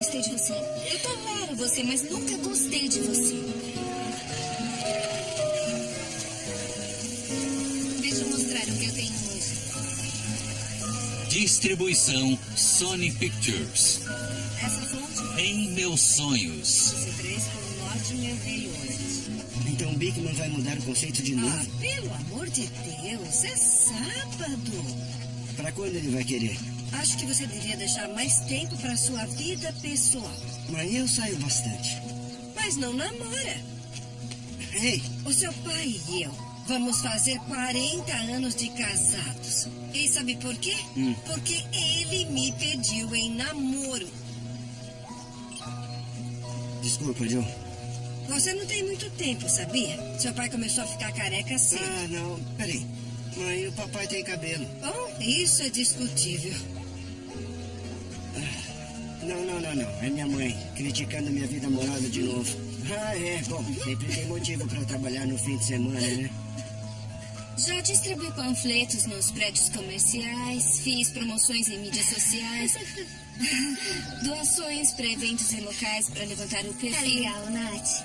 gostei de você. Eu tolero você, mas nunca gostei de você. Deixa eu mostrar o que eu tenho hoje. Distribuição Sony Pictures. Essa fonte, Em meus sonhos. você fez por um ótimo rei hoje. Então o Bigman vai mudar o conceito de Ah, novo? pelo amor de Deus, é sábado. Pra quando ele vai querer? Acho que você devia deixar mais tempo para sua vida pessoal. Mas eu saio bastante. Mas não namora. Ei, O seu pai e eu vamos fazer 40 anos de casados. E sabe por quê? Hum. Porque ele me pediu em namoro. desculpa, Joe. Você não tem muito tempo, sabia? Seu pai começou a ficar careca cedo. Ah, não, peraí. Mãe, o papai tem cabelo. Bom, isso é discutível. Não, não, não, não. É minha mãe, criticando minha vida amorosa de novo. Ah, é. Bom, sempre tem motivo pra trabalhar no fim de semana, né? Já distribuí panfletos nos prédios comerciais, fiz promoções em mídias sociais, doações para eventos em locais para levantar o Tá perfil. legal, Nath.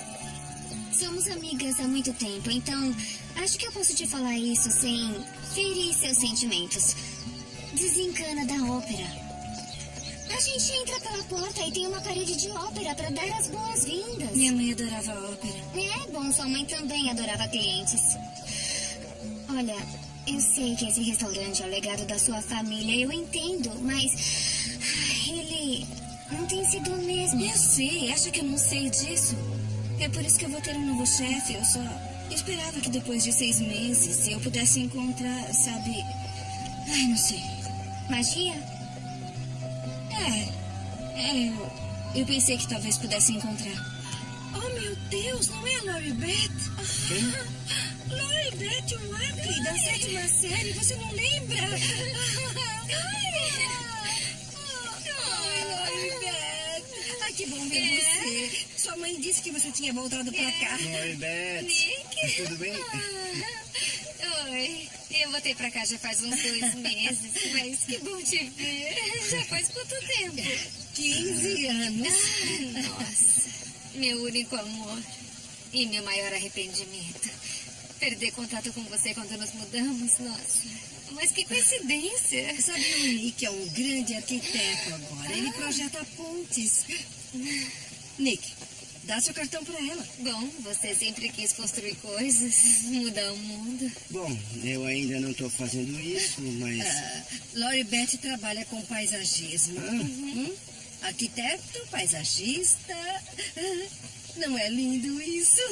Somos amigas há muito tempo, então acho que eu posso te falar isso sem ferir seus sentimentos. Desencana da ópera. A gente entra pela porta e tem uma parede de ópera para dar as boas-vindas. Minha mãe adorava ópera. É bom, sua mãe também adorava clientes. Olha, eu sei que esse restaurante é o legado da sua família, eu entendo, mas ele não tem sido o mesmo. Eu sei, acha que eu não sei disso? É por isso que eu vou ter um novo chefe. Eu só esperava que depois de seis meses eu pudesse encontrar, sabe. Ai, não sei. Magia? É. É, eu, pensei que talvez pudesse encontrar. Oh, meu Deus, não é a Lori Beth? Quem? Lori Beth Wack, da sétima série, você não lembra? Ai, Lori Beth. Ai, que bom ver você. Sua mãe disse que você tinha voltado pra cá. Oi, Beth. Mas tudo bem? Oi, eu voltei pra cá já faz uns dois meses, mas que bom te ver. Já faz quanto tempo? 15 anos. Nossa, meu único amor e meu maior arrependimento. Perder contato com você quando nos mudamos, nossa. Mas que coincidência. Sabe, o Nick é um grande arquiteto agora. Ele projeta pontes. Nick, dá seu cartão pra ela. Bom, você sempre quis construir coisas, mudar o mundo. Bom, eu ainda não tô fazendo isso, mas... Ah, Lori Beth trabalha com paisagismo. Hum? Arquiteto, paisagista. Ah, Não é lindo isso?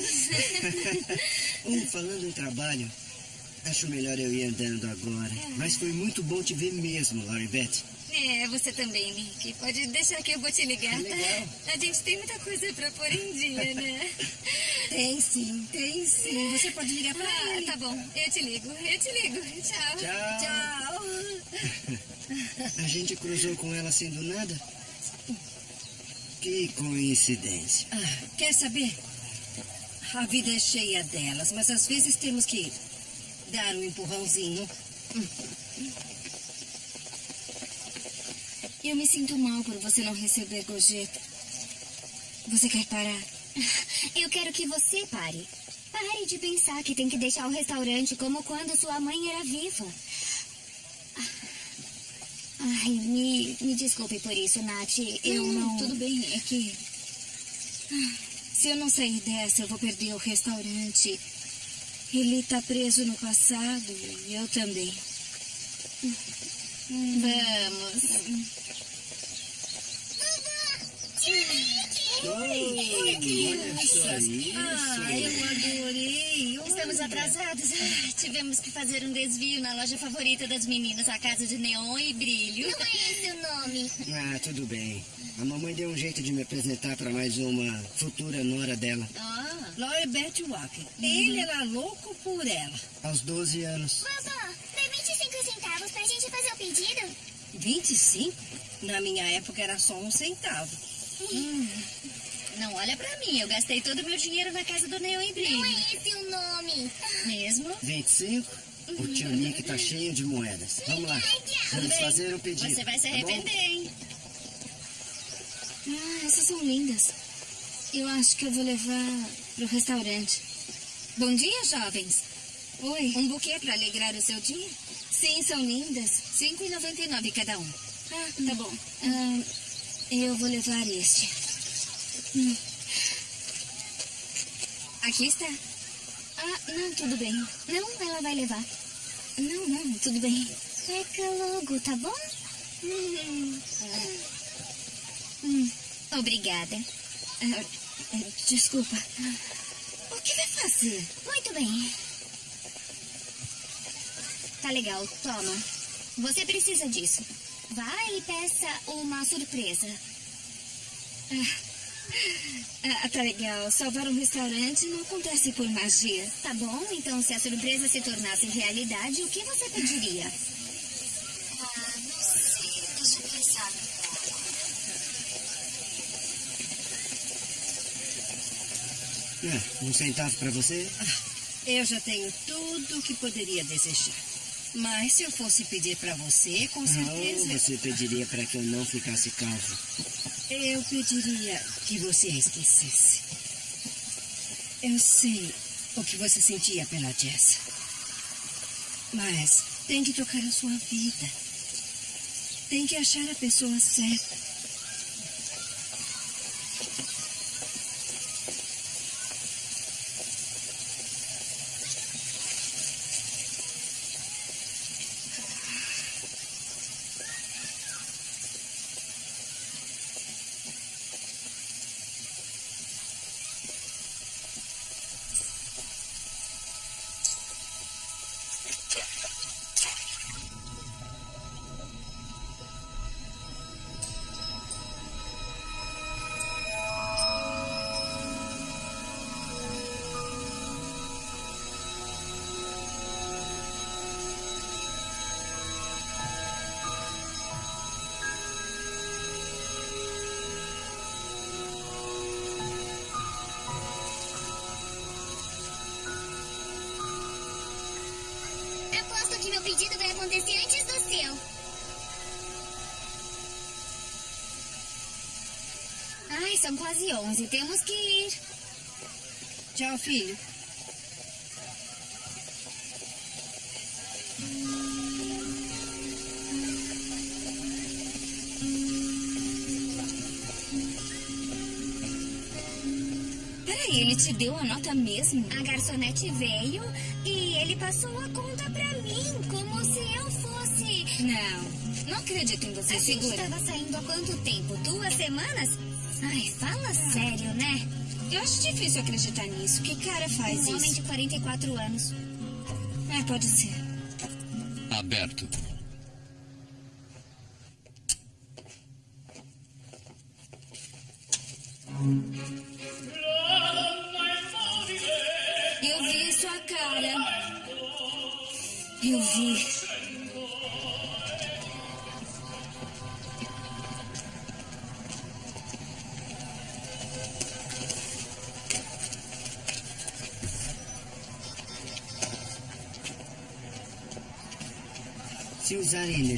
Um, falando em trabalho, acho melhor eu ir andando agora. Mas foi muito bom te ver mesmo, Laurie Beth. É, você também, Nick. Pode deixar que eu vou te ligar, tá? A gente tem muita coisa pra pôr em dia, né? Tem sim, tem sim. Você pode ligar pra Ah, ele. tá bom. Eu te ligo, eu te ligo. Tchau. Tchau. Tchau. A gente cruzou com ela assim do nada? Que coincidência. Ah, quer saber? A vida é cheia delas, mas às vezes temos que dar um empurrãozinho. Eu me sinto mal por você não receber gorjeta. Você quer parar? Eu quero que você pare. Pare de pensar que tem que deixar o restaurante como quando sua mãe era viva. Ai, me, me desculpe por isso, Nath. Eu não. Tudo bem, é que... Se eu não sair dessa, eu vou perder o restaurante. Ele tá preso no passado e eu também. Vamos. Oi, olha só isso. Ah, eu adorei. Estamos atrasados. Ah, tivemos que fazer um desvio na loja favorita das meninas, a casa de neon e brilho. Não é esse o nome. Ah, tudo bem. A mamãe deu um jeito de me apresentar para mais uma futura nora dela. Ah. Lori Beth Walker. Ele era louco por ela. Aos 12 anos. 25 centavos pra gente fazer o pedido? 25? Na minha época era só um centavo. Não olha pra mim, eu gastei todo o meu dinheiro na casa do Neon e Brilho. Não é esse o nome. Mesmo? 25? O tio Nick tá cheio de moedas. Vamos lá. Vamos fazer o pedido. Você vai se tá arrepender, hein? Ai, Essas são lindas. Eu acho que eu vou levar pro restaurante. Bom dia, jovens. Oi. Um buquê para alegrar o seu dia? Sim, são lindas. R$ 5,99 cada um. Ah, tá bom. Ah, eu vou levar este. Hum. Aqui está. Ah, não, tudo bem. Não, ela vai levar. Não, não, tudo bem. Peca logo, tá bom? Hum. Hum, obrigada. Ah, desculpa. O que vai fazer? Muito bem. Tá legal, toma. Você precisa disso. Vai e peça uma surpresa. Ah, tá legal. Salvar um restaurante não acontece por magia. Tá bom, então se a surpresa se tornasse realidade, o que você pediria? Ah, não sei. Deixa eu pensar É, um centavo para você? Eu já tenho tudo o que poderia desejar. Mas se eu fosse pedir para você, com certeza você pediria para que eu não ficasse calvo? eu pediria que você a esquecesse. Eu sei o que você sentia pela Jess. Mas tem que tocar a sua vida. Tem que achar a pessoa certa. 11. Temos que ir. Tchau, filho. Peraí, ele te deu a nota mesmo? A garçonete veio e ele passou a conta pra mim, como se eu fosse. Não, não acredito em você. A gente Segura. tava saindo há quanto tempo? Duas semanas? Ai, fala sério, né? Eu acho difícil acreditar nisso. Que cara faz Um homem isso? de 44 anos. É, pode ser. Aberto.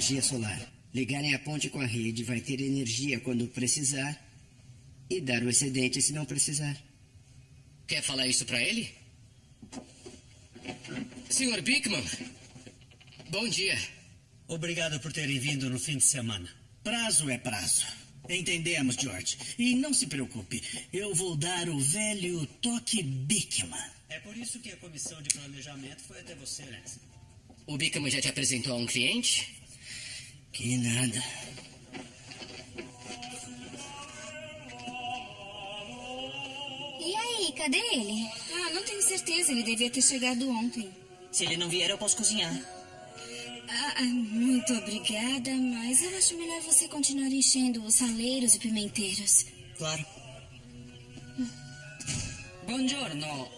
Energia solar, ligarem a ponte com a rede, vai ter energia quando precisar e dar o excedente se não precisar. Quer falar isso pra ele? Senhor Bickman, bom dia. Obrigado por terem vindo no fim de semana. Prazo é prazo. Entendemos, George. E não se preocupe, eu vou dar o velho toque Bickman. É por isso que a comissão de planejamento foi até você, Lance. O Bickman já te apresentou a um cliente? Que nada. E aí, cadê ele? Ah, não tenho certeza. Ele devia ter chegado ontem. Se ele não vier, eu posso cozinhar. Ah, ah, muito obrigada, mas eu acho melhor você continuar enchendo os saleiros e pimenteiros. Claro. Buongiorno.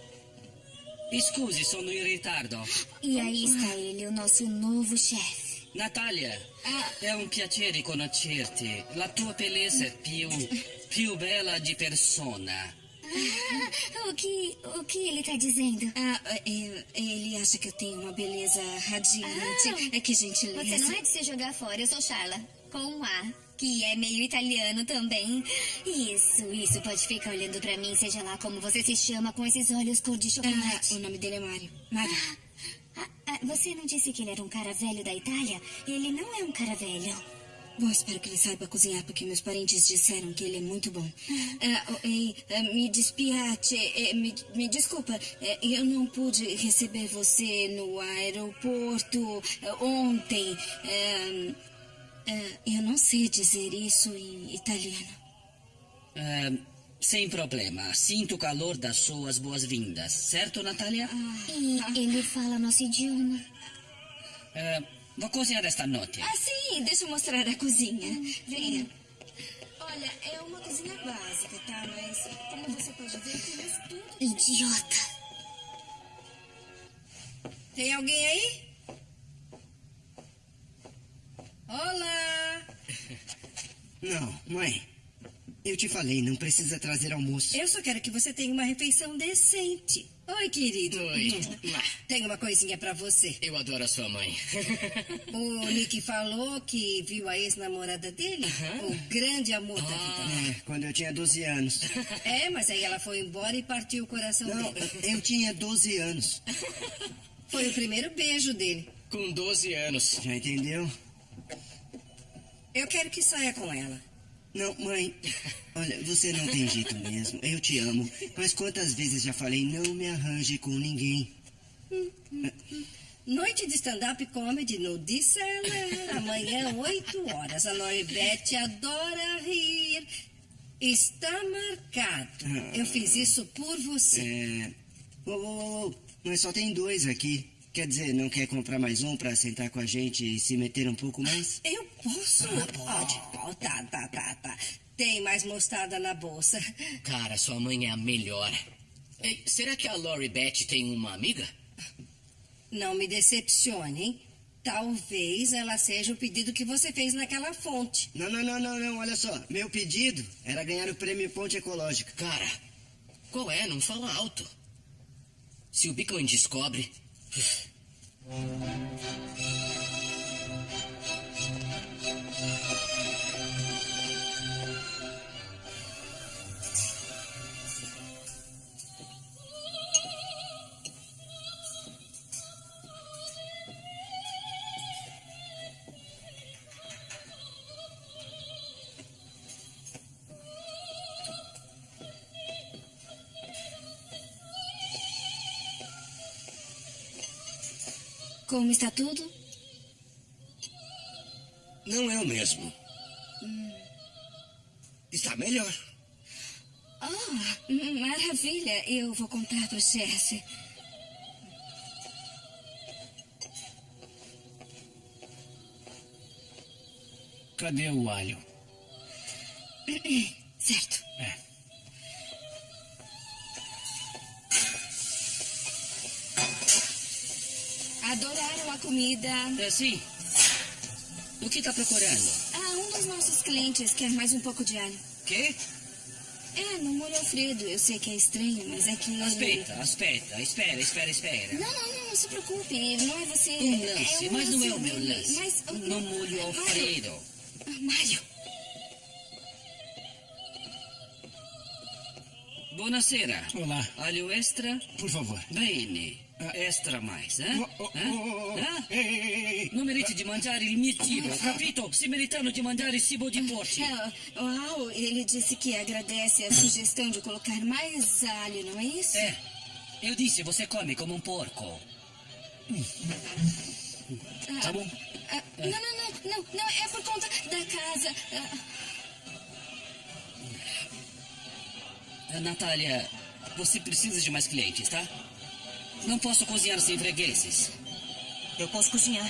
Scusi, sono in ritardo. E aí está ele, o nosso novo chefe. Natalia, è un piacere conoscerti. La tua bellezza è più, più bella di persona. Ah, o que, o que ele tá dizendo? Ah, é, ele acha que eu tenho uma beleza radiante. Ah, é que gentileza. Você não é de se jogar fora, eu sou Charla. Com um A. que é meio italiano também. Isso, isso. Pode ficar olhando pra mim, seja lá como você se chama, com esses olhos cor de chocolate. Ah, o nome dele é Mário. Mário. Ah, ah, você não disse que ele era um cara velho da Itália? Ele não é um cara velho. Bom, espero que ele saiba cozinhar, porque meus parentes disseram que ele é muito bom. Ah, oh, ei, ah, me despiate, eh, me, me desculpa, eh, eu não pude receber você no aeroporto eh, ontem. Eh, eu não sei dizer isso em italiano. Ah, sem problema. Sinto o calor das suas boas-vindas. Certo, Natália? E ele fala nosso idioma. Ah, vou cozinhar esta noite. Ah, sim, deixa eu mostrar a cozinha. Venha. Olha, é uma cozinha básica, tá? Mas, como você pode ver, temos tudo. Idiota. Tem alguém aí? Olá! Não, mãe. Eu te falei, não precisa trazer almoço. Eu só quero que você tenha uma refeição decente. Oi, querido. Oi. Tenho uma coisinha pra você. Eu adoro a sua mãe. O Nick falou que viu a ex-namorada dele, o grande amor da vida. É, quando eu tinha 12 anos. É, mas aí ela foi embora e partiu o coração Não, dele. eu tinha 12 anos. Foi o primeiro beijo dele. Com 12 anos. Já entendeu? Eu quero que saia com ela. Não, mãe. Olha, você não tem jeito mesmo. Eu te amo. Mas quantas vezes já falei, não me arranje com ninguém. Noite de stand-up comedy no Disseller. Amanhã, 8 horas. A Noribete adora rir. Está marcado. Eu fiz isso por você. É. Ô, ô, ô, mas só tem dois aqui. Quer dizer, não quer comprar mais um pra sentar com a gente e se meter um pouco mais? Eu posso? pode. Oh, tá, tá, tá, tá. Tem mais mostarda na bolsa. Cara, sua mãe é a melhor. Ei, será que a Lori Beth tem uma amiga? Não me decepcione, hein? Talvez ela seja o pedido que você fez naquela fonte. Não, não, não, não, não. Olha só. Meu pedido era ganhar o prêmio Ponte Ecológica. Cara, qual é? Não fala alto. Se o Beacon descobre. フッ。Como está tudo? Não é o mesmo. Está melhor. Oh, maravilha. Eu vou contar para o chefe. Cadê o alho? Certo. É. comida. É, sim. O que está procurando? Ah, um dos nossos clientes quer mais um pouco de alho. Quê? É, no molho Alfredo. Eu sei que é estranho, mas é que... ele- Espera, espera, espera, espera, espera. Não, não, não, não se preocupe. Não é você. Um lance, é um mas não é o meu lance. Mas, oh, No molho Mário, Alfredo. ah, Mário. Buonasera. Olá. Alho extra? Por favor. Bene. Extra mais, eh? Oh, oh, Eh? oh. Eh? Ei. Non meriti di mangiare il mio cibo, capito? Si meritano di mangiare cibo di porci. É, uau, ele disse que agradece a sugestão de colocar mais alho, não é isso? Eh, io disse, você come come un porco. Tá bom. Ah, não, não, não, não, não, é por conta da casa. Ah, Eh, Natália, você precisa de mais clientes, tá? Não posso cozinhar sem fregueses. Eu posso cozinhar.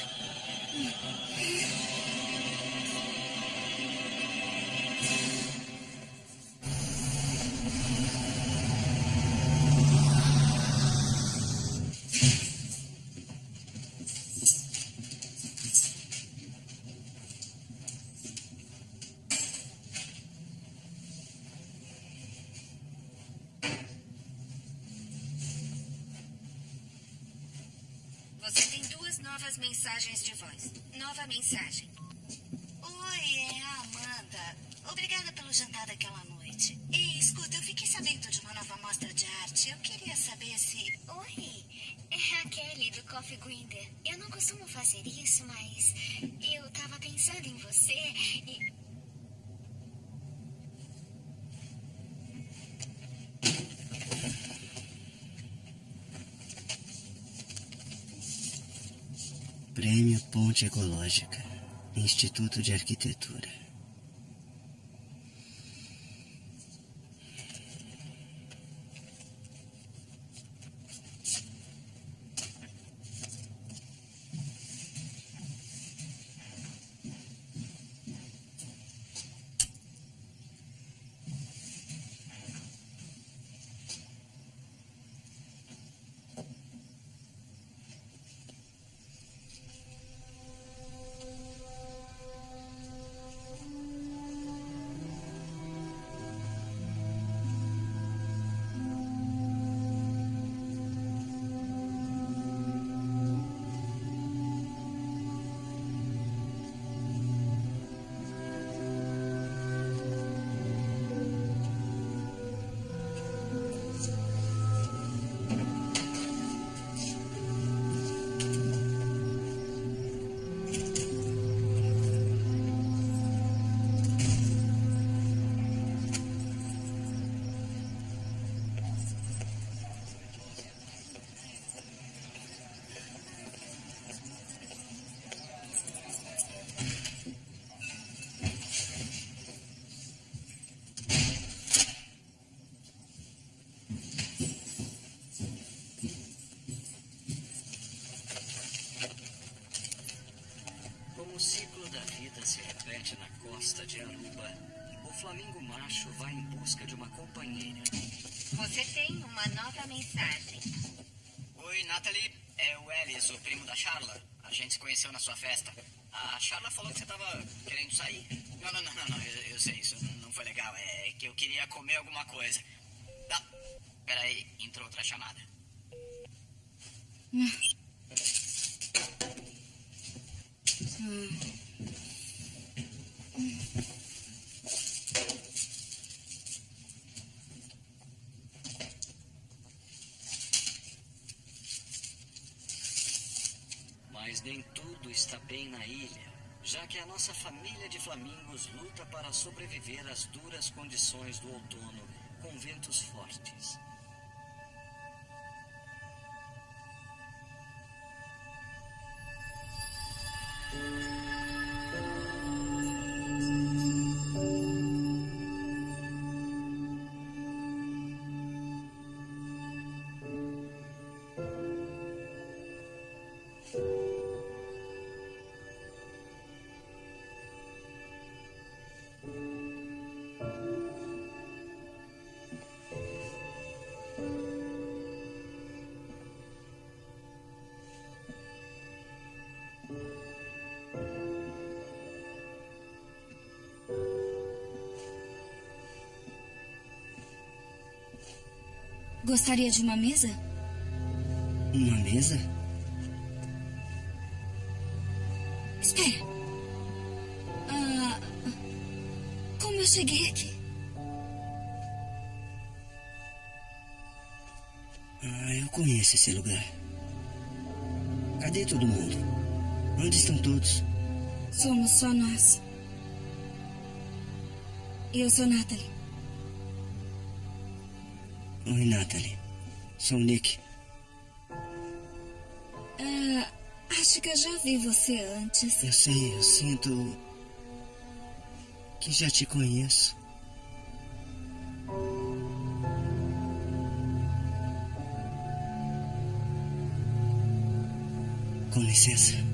Macho vai em busca de uma companheira. Você tem uma nova mensagem. Oi, Natalie. É o Ellis, o primo da Charla. A gente se conheceu na sua festa. A Charla falou que você tava querendo sair. Sobreviver às duras condições do outono com ventos fortes. Gostaria de uma mesa? Uma mesa? Espera. Ah, como eu cheguei aqui? Ah, eu conheço esse lugar. Cadê todo mundo? Onde estão todos? Somos só nós. Eu sou Natalie. Oi, Natalie. Sou Nick. Ah, acho que eu já vi você antes. Eu sei, eu sinto. que já te conheço. Com licença.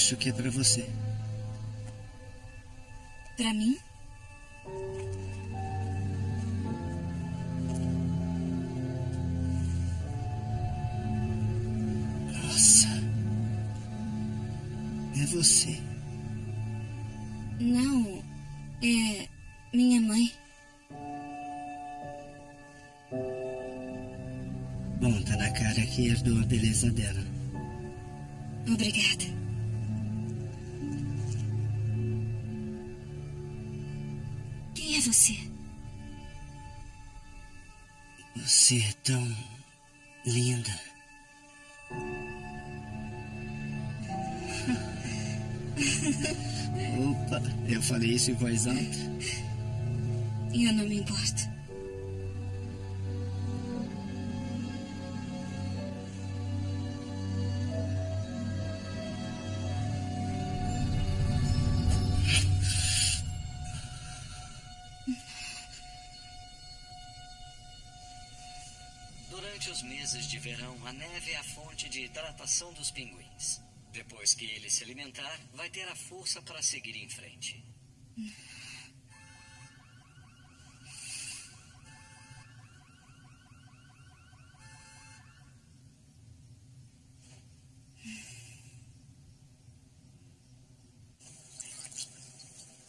Acho que é pra você. Pra mim? Isso em voz alta. Eu não me importo. Durante os meses de verão, a neve é a fonte de hidratação dos pinguins. Depois que ele se alimentar, vai ter a força para seguir em frente.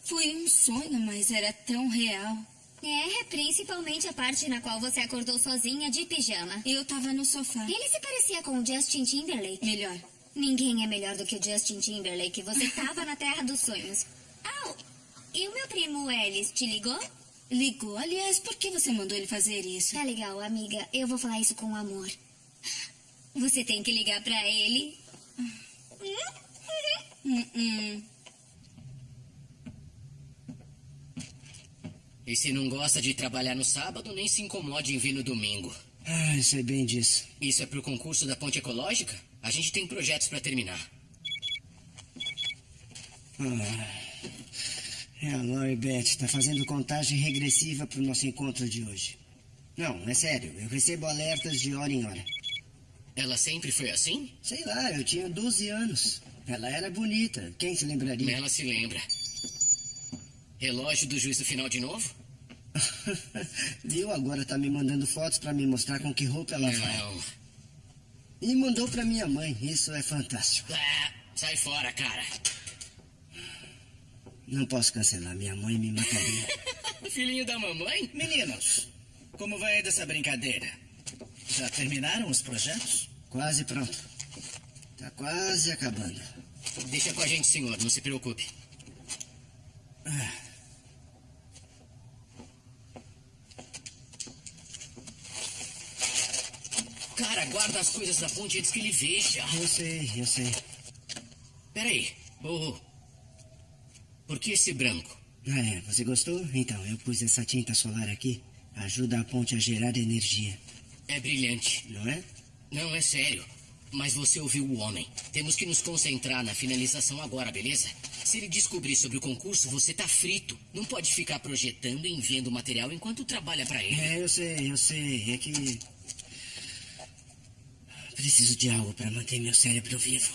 Foi um era tão real. É, principalmente a parte na qual você acordou sozinha de pijama. Eu tava no sofá. Ele se parecia com o Justin Timberlake. Melhor. Ninguém é melhor do que o Justin Timberlake. Você tava na Terra dos Sonhos. Au! E o meu primo Ellis te ligou? Ligou? Aliás, por que você mandou ele fazer isso? Tá legal, amiga. Eu vou falar isso com amor. Você tem que ligar pra ele. Hum, hum. E se não gosta de trabalhar no sábado, nem se incomode em vir no domingo. Ah, eu sei bem disso. Isso é pro concurso da ponte ecológica? A gente tem projetos para terminar. Ah, é a Lori Beth. Tá fazendo contagem regressiva pro nosso encontro de hoje. Não, é sério. Eu recebo alertas de hora em hora. Ela sempre foi assim? Sei lá, eu tinha 12 anos. Ela era bonita. Quem se lembraria? Ela se lembra. Relógio do juízo final de novo? Viu? Agora tá me mandando fotos para me mostrar com que roupa ela vai. E mandou para minha mãe. Isso é fantástico. Ah, sai fora, cara. Não posso cancelar. Minha mãe me mataria. Filhinho da mamãe? Meninos, como vai dessa brincadeira? Já terminaram os projetos? quase pronto. Tá quase acabando. Deixa com a gente, senhor. Não se preocupe. Cara, guarda as coisas da ponte antes que ele veja. Eu sei, eu sei. Peraí. Oh, por que esse branco? Ah, é, você gostou? Então, eu pus essa tinta solar aqui. Ajuda a ponte a gerar energia, É brilhante. não é? Não, é sério. Mas você ouviu o homem. Temos que nos concentrar na finalização agora, beleza? Se ele descobrir sobre o concurso, você tá frito. Não pode ficar projetando e enviando material enquanto trabalha pra ele. É, eu sei, eu sei. É que. Preciso de algo para manter meu cérebro vivo.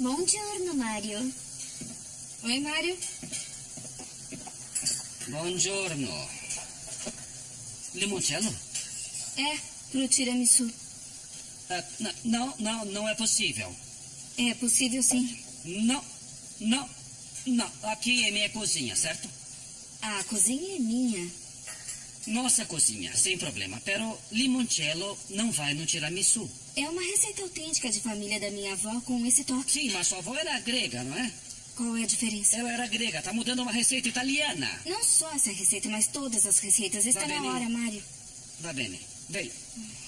Bom giorno, Mario. Oi, Mário. Buongiorno. Limoncello? É, pro tiramisu. Ah, não, não, não é possível. É possível sim. Não, não, não. Aqui é minha cozinha, certo? A cozinha é minha. Nossa cozinha, sem problema. Pero limoncello não vai no tiramisu. É uma receita autêntica de família da minha avó com esse toque. Sim, mas sua avó era grega, não é? Qual é a diferença? Ela era grega, tá mudando uma receita italiana. Não só essa receita, mas todas as receitas. Está Vai, na Benny. hora, Mário. Va bene, vem.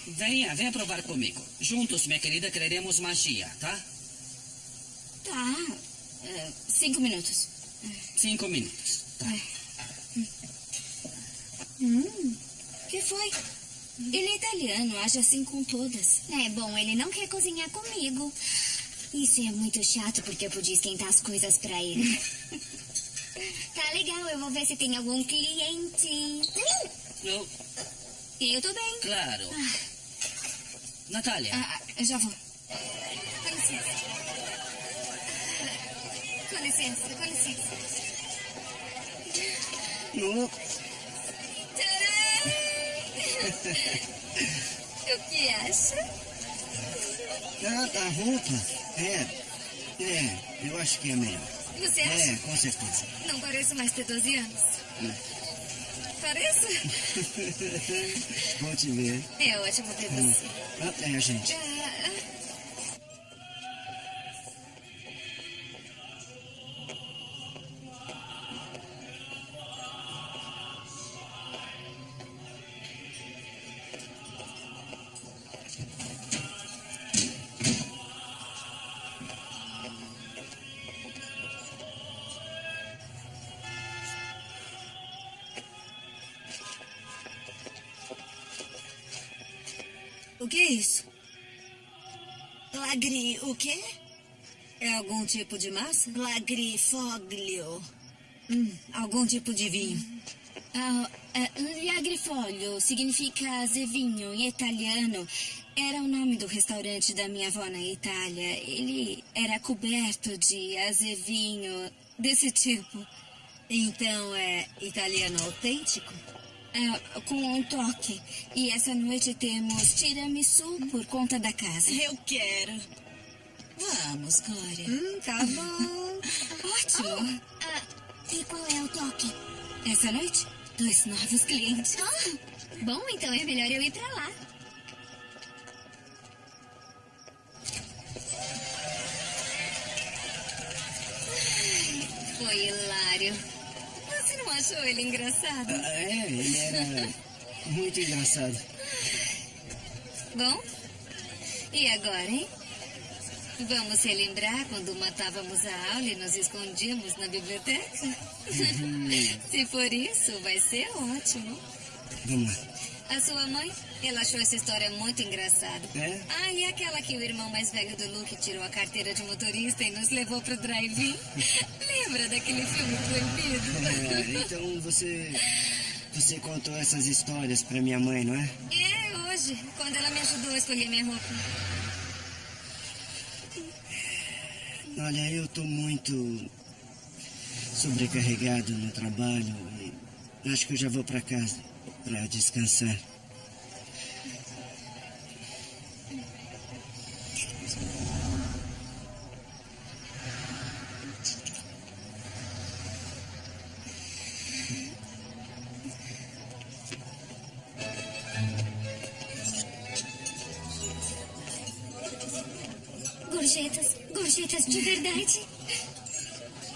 Venha, venha provar comigo. Juntos, minha querida, quereremos magia, tá? Tá. é, cinco minutos. Cinco minutos. Hum, que foi? Ele é italiano, age assim com todas. É bom, ele não quer cozinhar comigo. Isso é muito chato porque eu podia esquentar as coisas pra ele. tá legal, eu vou ver se tem algum cliente. Eu, Eu tô bem. claro. Natália, Ah, eu já vou. Com licença. Com licença, com licença. No, O que acha? ah, a roupa. É. É, eu acho que é melhor. Você acha? É, com certeza. Não pareço mais ter 12 anos. Pareço? Bom te ver. É ótimo ver você. Ah, é, gente. Ah, Lagri, o quê? É algum tipo de massa? Lagrifoglio. Hum, algum tipo de vinho. Ah, ah, Liagrifoglio significa azevinho em italiano. Era o nome do restaurante da minha avó na Itália. Ele era coberto de azevinho desse tipo. Então é italiano autêntico? É, com um toque. E essa noite temos tiramisu por conta da casa. Eu quero. Vamos, Glória. Hum, tá bom. Ótimo. Oh, ah, e qual é o toque? Essa noite, dois novos clientes. Ah, bom, então é melhor eu ir pra lá. Foi hilário. Achou ele engraçado? Ah, é, ele era muito engraçado. Bom, e agora, hein? Vamos relembrar quando matávamos a aula e nos escondíamos na biblioteca? Se for isso, vai ser ótimo. Vamos lá. A sua mãe, ela achou essa história muito engraçada. É? Ah, e aquela que o irmão mais velho do Luke tirou a carteira de motorista e nos levou pro drive-in? Lembra daquele filme proibido? É, então você. Você contou essas histórias pra minha mãe, não é? É, hoje, quando ela me ajudou a escolher minha roupa. Olha, eu tô muito sobrecarregado no trabalho e acho que eu já vou pra casa pra descansar. Gorjetas, gorjetas de verdade.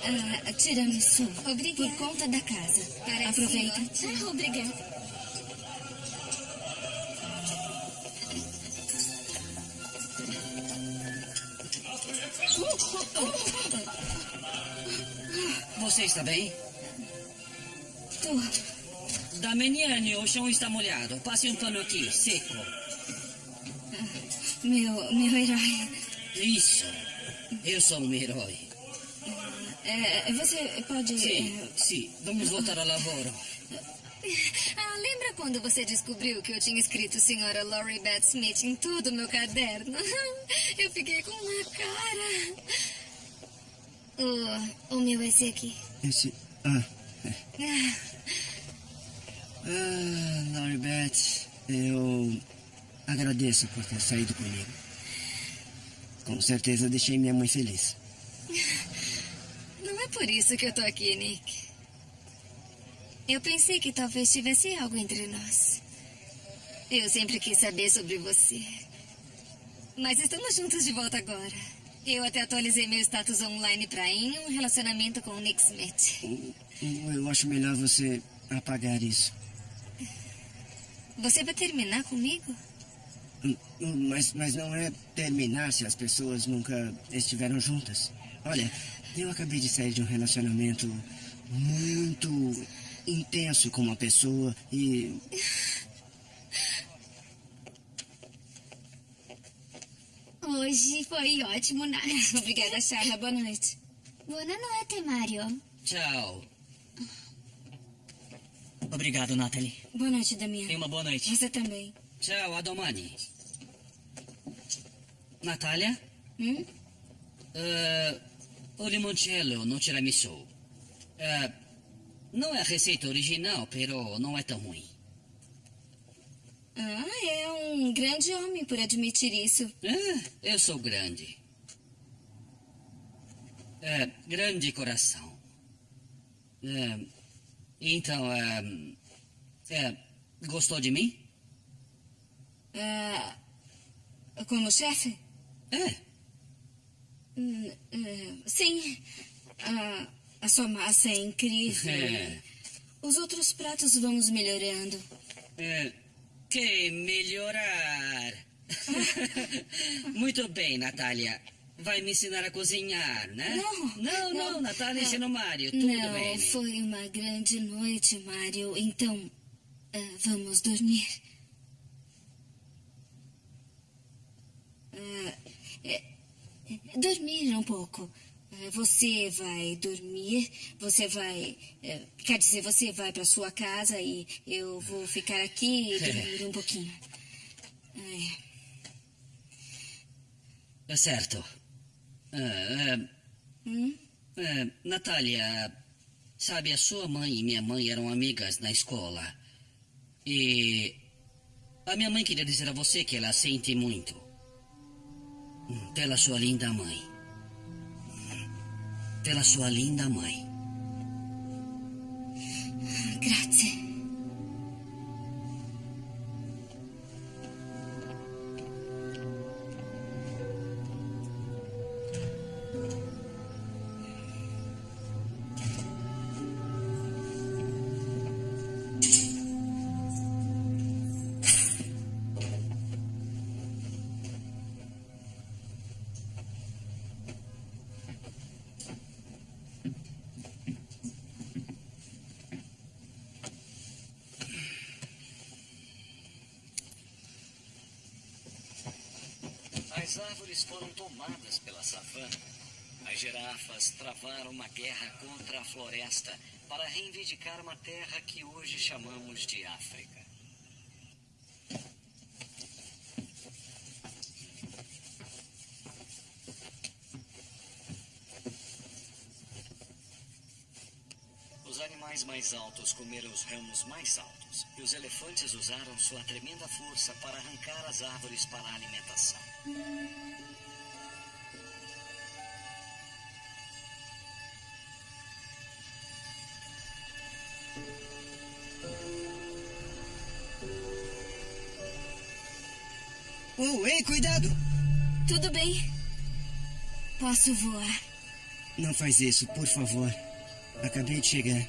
Ah, tiramisu. Obrigada. Por conta da casa. Parece Aproveita. Ah, obrigada. Você está bem? Tô. Dameniane, o chão está molhado. Passe um pano aqui, seco. Meu, meu herói. Isso. Eu sou um herói. É, você pode. Sim, é, sim. Vamos voltar ao lavoro. Ah, lembra quando você descobriu que eu tinha escrito Senhora Laurie Beth Smith em todo o meu caderno? Eu fiquei com uma cara. O, o meu é esse aqui. Esse. Ah, é. Ah, Ah, Laurie Beth, eu agradeço por ter saído comigo. Com certeza deixei minha mãe feliz. Não é por isso que eu tô aqui, Nick. Eu pensei que talvez tivesse algo entre nós. Eu sempre quis saber sobre você. Mas estamos juntos de volta agora. Eu até atualizei meu status online pra em um relacionamento com o Nick Smith. Eu acho melhor você apagar isso. Você vai terminar comigo? Hum, Mas, mas não é terminar se as pessoas nunca estiveram juntas. Olha, eu acabei de sair de um relacionamento muito intenso com uma pessoa e. Hoje foi ótimo, Nath. Obrigada, Charla. Boa noite. Boa noite, Mario. Tchau. Obrigado, Natalie. Boa noite, Damião. Tenha uma boa noite. Você também. Ciao, a domani. Natália? Hum? Eh, o limoncello no tiramisu. Eh, não é a receita original, pero não é tão ruim. Ah, é um grande homem por admitir isso. É, eu sou grande. É, grande coração. É, então, é, É, gostou de mim? Ah, como chefe? É. Hum, é, sim. Ah, a sua massa é incrível. É. Os outros pratos vamos melhorando. É, que melhorar. Muito bem, Natália. Vai me ensinar a cozinhar, né? Não, não, não, não. Natália ensina o Mário. Tudo Não, bem. foi uma grande noite, Mário. Então, ah, vamos dormir. Ah, é, é, dormir um pouco. Ah, Você vai dormir, você vai. é, Quer dizer, você vai para sua casa e eu vou ficar aqui e dormir um pouquinho. É. É certo. É, é, Hum? é, Natália, sabe, a sua mãe e minha mãe eram amigas na escola. E a minha mãe queria dizer a você que ela sente muito. Pela sua linda mãe. Pela sua linda mãe. Grazie. Girafas travaram uma guerra contra a floresta para reivindicar uma terra que hoje chamamos de África. Os animais mais altos comeram os ramos mais altos, e os elefantes usaram sua tremenda força para arrancar as árvores para a alimentação. Posso voar. Não faz isso, por favor. Acabei de chegar.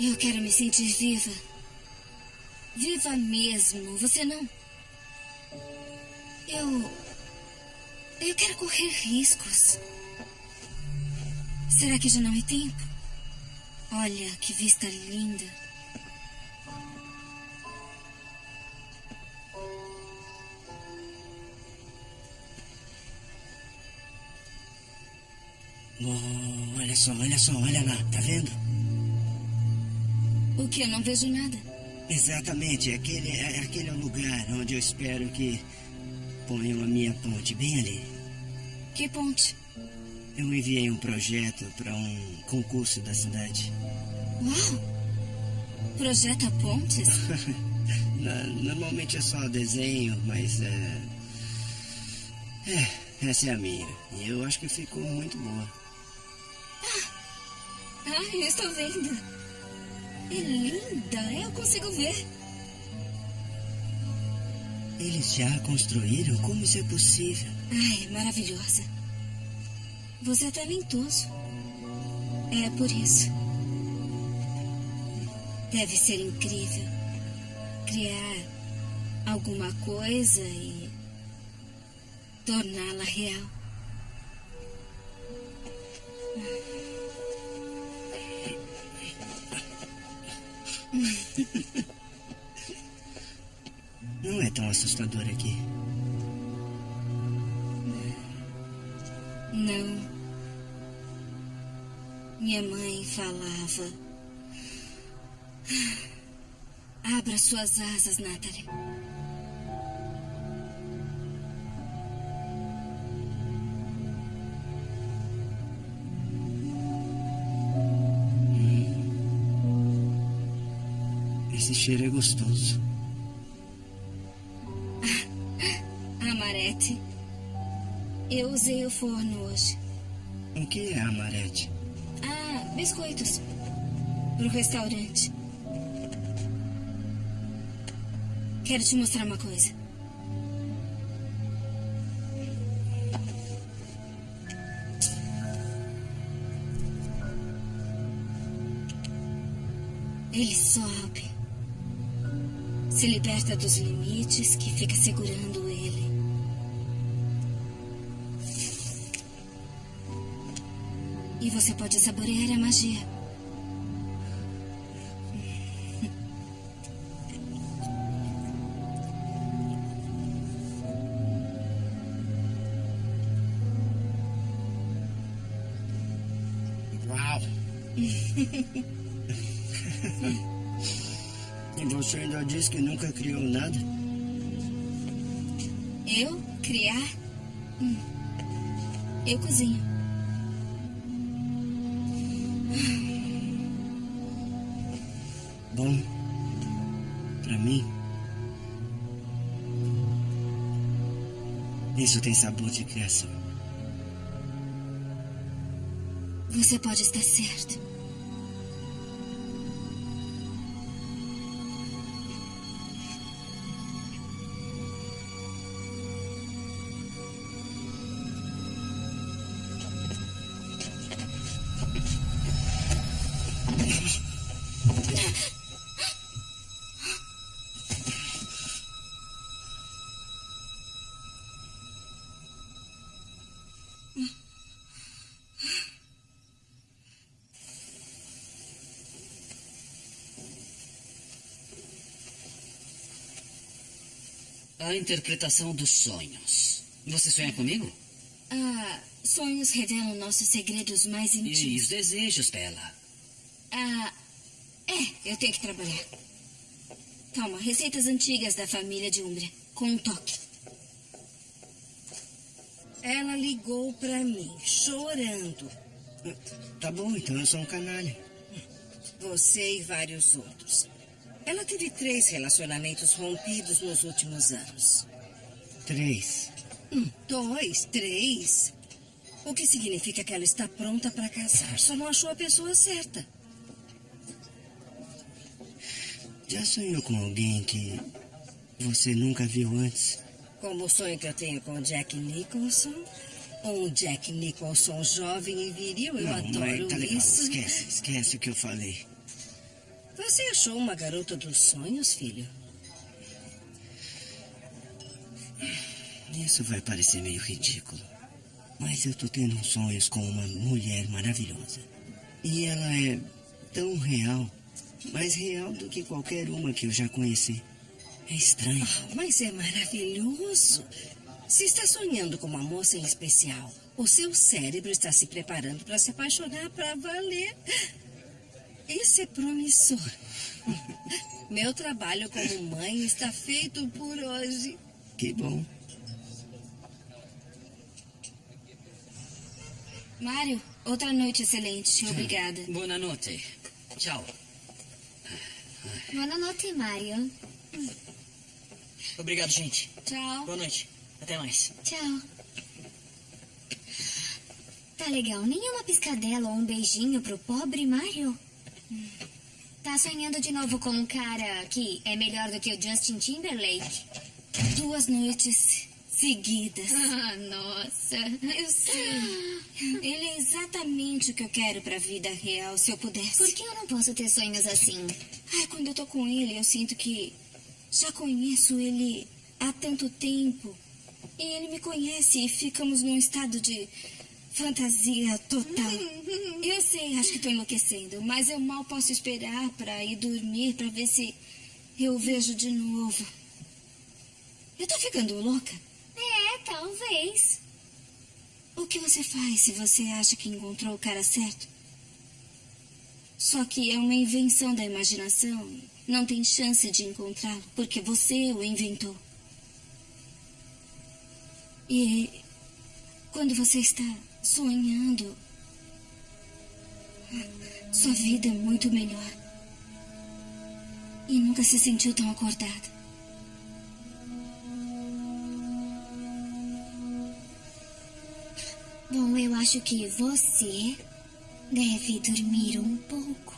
Eu quero me sentir viva. Viva mesmo, você não? Eu. Eu quero correr riscos. Será que já não é tempo? Olha que vista linda. Só, olha só, olha lá, tá vendo? O que? Eu não vejo nada. Exatamente, aquele, é- aquele é o lugar onde eu espero que ponham a minha ponte, bem ali. Que ponte? Eu enviei um projeto para um concurso da cidade. Uau! Projeta pontes? Normalmente é só desenho, mas é. É, essa é a minha. E eu acho que ficou muito boa. Ah, eu estou vendo. É linda, eu consigo ver. Eles já construíram? Como isso é possível? Ai, maravilhosa. Você é talentoso. É por isso. Deve ser incrível criar alguma coisa e torná-la real. Não é tão assustador aqui. Não. Minha mãe falava. Abra suas asas, Natalie. Cheiro é gostoso. Amarete. Eu usei o forno hoje. O que é amarete? Ah, biscoitos. pro restaurante. Quero te mostrar uma coisa. Ele sobe. Se liberta dos limites que fica segurando ele. E você pode saborear a magia. Nunca criou nada? Eu criar? Hum. Eu cozinho. Bom, pra mim, isso tem sabor de criação. Você pode estar certo. A interpretação dos sonhos. Você sonha comigo? Ah, sonhos revelam nossos segredos mais íntimos. E os desejos dela. Ah, é, eu tenho que trabalhar. Calma, receitas antigas da família de Umbria, com um toque. Ela ligou pra mim, chorando. Tá bom, então eu sou um canalha. Você e vários outros. Ela teve três relacionamentos rompidos nos últimos anos. Três. Hum, dois, três. O que significa que ela está pronta para casar. Só não achou a pessoa certa. Já sonhou com alguém que você nunca viu antes? Como o sonho que eu tenho com Jack Nicholson. Um Jack Nicholson jovem e viril. Eu não, adoro mãe, tá legal. isso. Esquece, esquece o que eu falei. Você achou uma garota dos sonhos, filho? Isso vai parecer meio ridículo. Mas eu tô tendo sonhos com uma mulher maravilhosa. E ela é tão real. Mais real do que qualquer uma que eu já conheci. É estranho. Oh, mas é maravilhoso. Se está sonhando com uma moça em especial, o seu cérebro está se preparando para se apaixonar para valer. Isso é promissor. Meu trabalho como mãe está feito por hoje. Que bom. Mário, outra noite excelente. Obrigada. Boa noite. Tchau. Boa noite, Mário. Obrigado, gente. Tchau. Boa noite. Até mais. Tchau. Tá legal. Nenhuma piscadela ou um beijinho pro pobre Mário? Tá sonhando de novo com um cara que é melhor do que o Justin Timberlake? Duas noites seguidas. Ah, nossa. Eu sei. Ele é exatamente o que eu quero pra vida real, se eu pudesse. Por que eu não posso ter sonhos assim? Ai, quando eu tô com ele, eu sinto que já conheço ele há tanto tempo. E ele me conhece e ficamos num estado de fantasia total. Eu sei, acho que tô enlouquecendo, mas eu mal posso esperar pra ir dormir pra ver se eu vejo de novo. Eu tô ficando louca? É, talvez. O que você faz se você acha que encontrou o cara certo? Só que é uma invenção da imaginação. Não tem chance de encontrá-lo, porque você o inventou. E quando você está sonhando, sua vida é muito melhor. E nunca se sentiu tão acordada. Bom, eu acho que você deve dormir um pouco.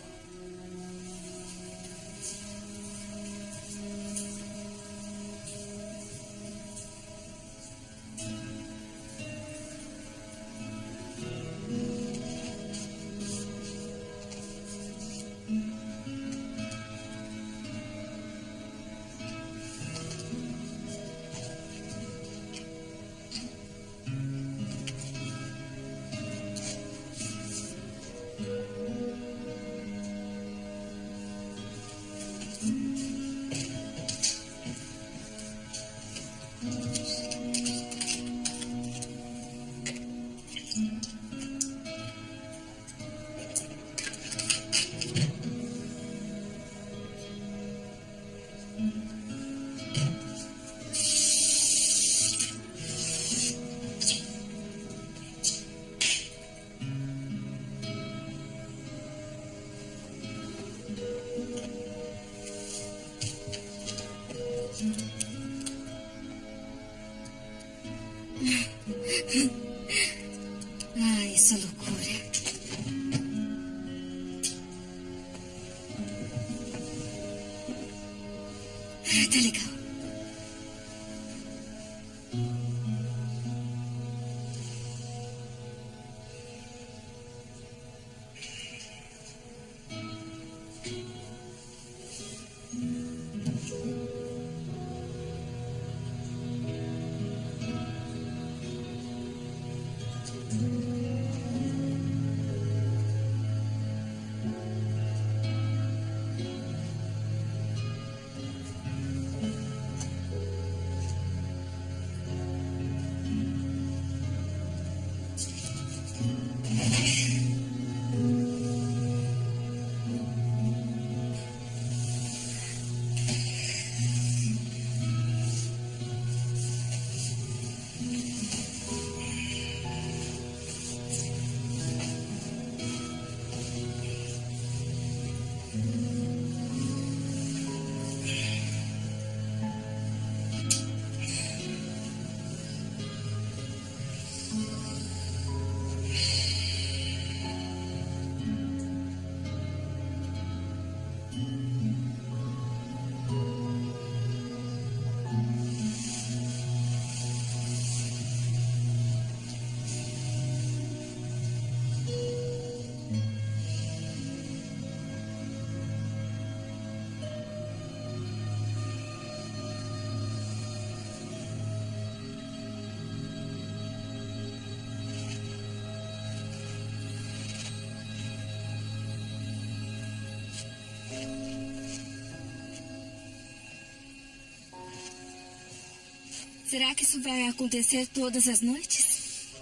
Será que isso vai acontecer todas as noites?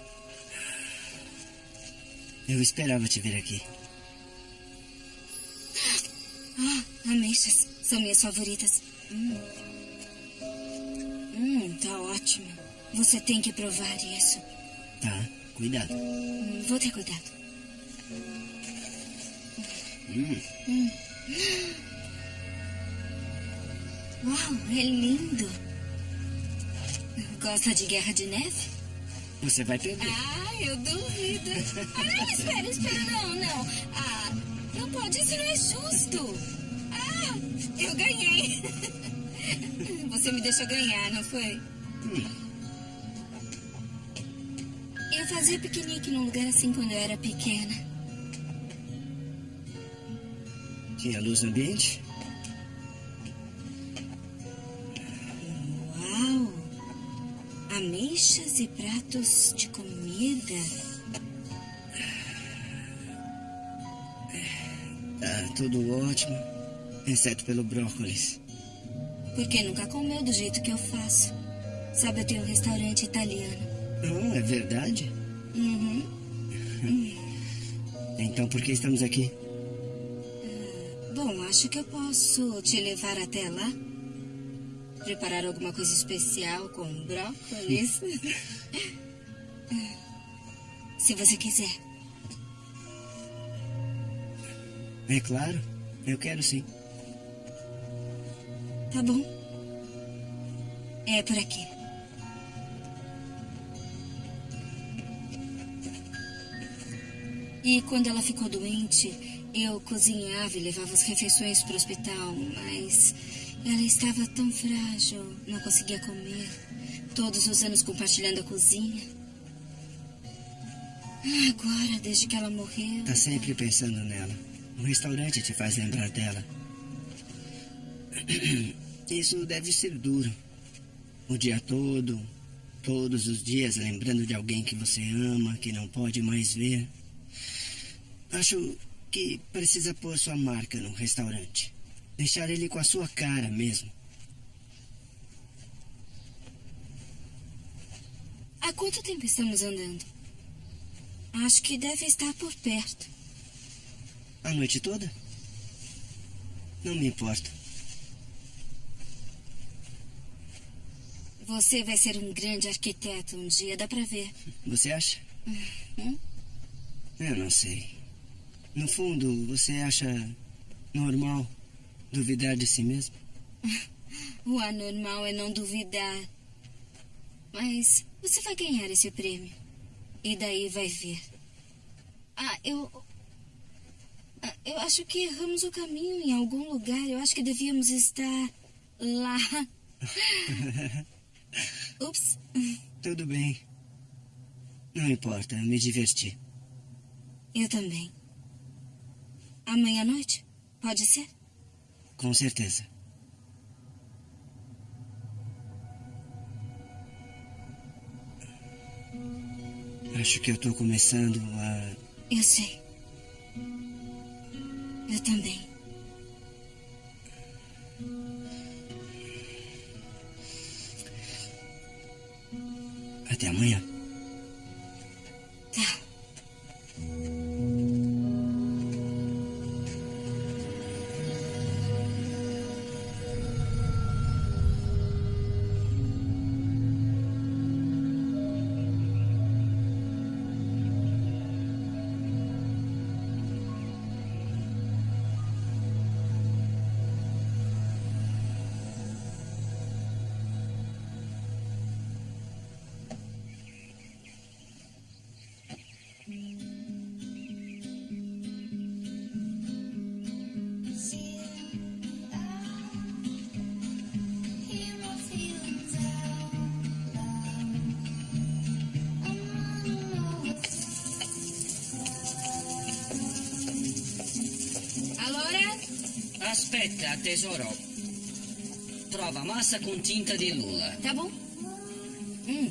Eu esperava te ver aqui. Ah, ameixas. São minhas favoritas. Hum. Hum, tá ótimo. Você tem que provar isso. Tá, cuidado. Hum, vou ter cuidado. Hum. Hum. Uau, é lindo. Gosta de Guerra de Neve? Você vai perder. Ah, eu duvido. Ah, não, espera, espera, não, não. Ah, não pode, isso não é justo. Ah, eu ganhei. Você me deixou ganhar, não foi? Eu fazia piquenique num lugar assim quando eu era pequena. Tinha luz no ambiente? E pratos de comida. Tá tudo ótimo, exceto pelo brócolis. Porque nunca comeu do jeito que eu faço. Sabe, eu tenho um restaurante italiano. Oh, é verdade? Uhum. Então por que estamos aqui? Bom, acho que eu posso te levar até lá. Preparar alguma coisa especial com brócolis. Se você quiser. É claro, eu quero sim. Tá bom. É por aqui. E quando ela ficou doente, eu cozinhava e levava as refeições para o hospital, mas ela estava tão frágil, não conseguia comer. Todos os anos compartilhando a cozinha. Agora, desde que ela morreu. Tá sempre pensando nela. O restaurante te faz lembrar dela. Isso deve ser duro. O dia todo, todos os dias, lembrando de alguém que você ama, que não pode mais ver. Acho que precisa pôr sua marca no restaurante. Deixar ele com a sua cara mesmo. Há quanto tempo estamos andando? Acho que deve estar por perto. A noite toda? Não me importa. Você vai ser um grande arquiteto um dia, dá pra ver. Você acha? Hum? Eu não sei. No fundo, você acha normal duvidar de si mesmo? O anormal é não duvidar. Mas você vai ganhar esse prêmio. E daí vai ver. Ah, eu. ah, Eu acho que erramos o caminho em algum lugar. Eu acho que devíamos estar lá. Ups. Tudo bem. Não importa, me diverti. Eu também. Amanhã à noite? Pode ser? Com certeza. Acho que eu tô começando a. Eu sei. Eu também. Até amanhã. Tesoro. Trova massa con tinta di lula. Tá bom. Hum,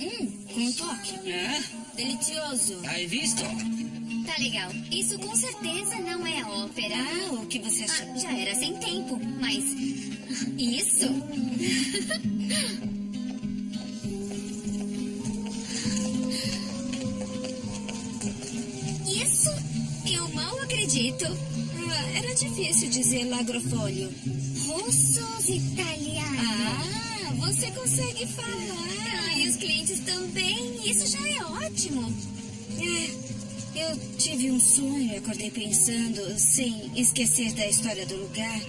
hum, com um toque. Eh? Delicioso. Hai visto? Tá legal. Isso com certeza não é ópera. Ah, o que você achou? Ah, já era sem tempo, mas. Isso? Isso? Eu mal acredito. Era difícil dizer lagrofólio. Russos italianos. Ah, você consegue falar. Ah, e os clientes também. Isso já é ótimo. É, eu tive um sonho e acordei pensando, sem esquecer da história do lugar,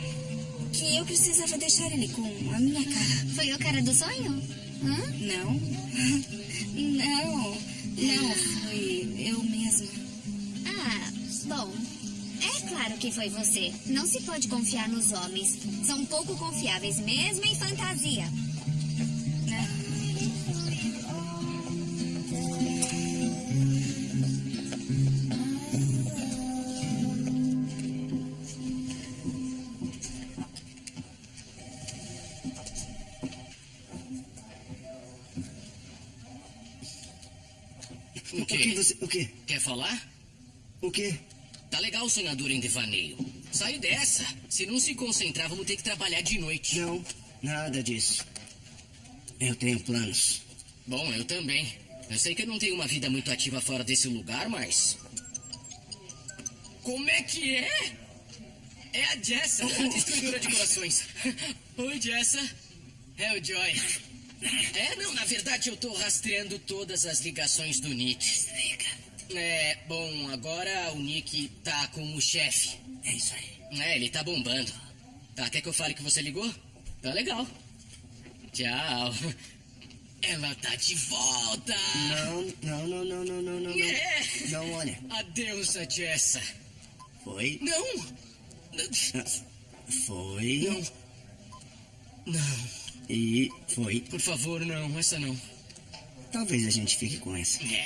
que eu precisava deixar ele com a minha cara. Foi o cara do sonho? Hã? Não. Não. Não, foi eu mesma. Ah, bom. Claro que foi você. Não se pode confiar nos homens. São pouco confiáveis, mesmo em fantasia. O O que você. O quê? Quer falar? O quê? Tá legal, sonhador em devaneio. Sai dessa. Se não se concentrar, vamos ter que trabalhar de noite. Não, nada disso. Eu tenho planos. Bom, eu também. Eu sei que eu não tenho uma vida muito ativa fora desse lugar, mas. Como é que é? É a Jessa, a destruidora de corações. Oi, Jessa. É o Joy. É, não, na verdade eu tô rastreando todas as ligações do Nick. É, bom, agora o Nick tá com o chefe. É isso aí. É, ele tá bombando. Tá, quer que eu fale que você ligou? Tá legal. Tchau. Ela tá de volta. Não, não, não, não, não, não, não. não. É. Não, olha. Adeus, a Jessa. Foi. Não. Foi. Não. Não. E foi. Por favor, não, essa não. Talvez a gente fique com essa. É.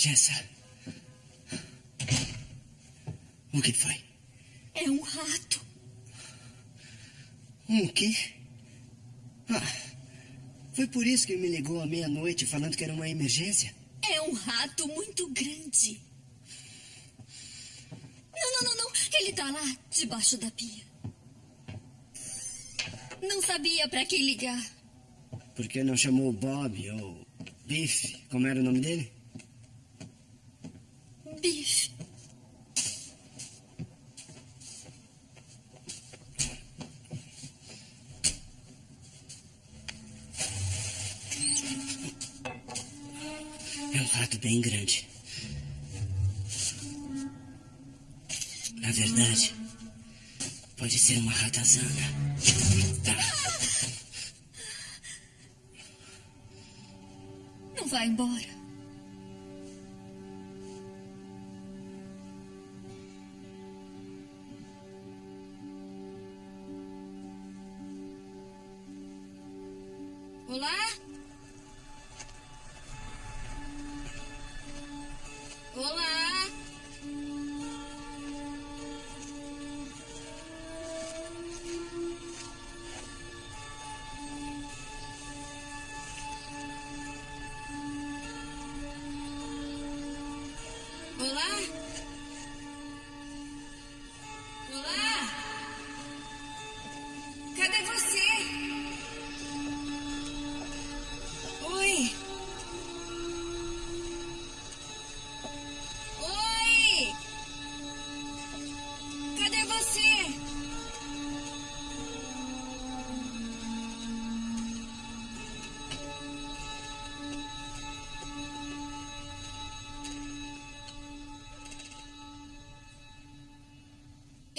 Jessa. O que foi? É um rato. Um quê? Ah, foi por isso que me ligou à meia-noite falando que era uma emergência? É um rato muito grande. Não, não, não, não. Ele tá lá, debaixo da pia. Não sabia para quem ligar. Por que não chamou Bob ou Biff? Como era o nome dele?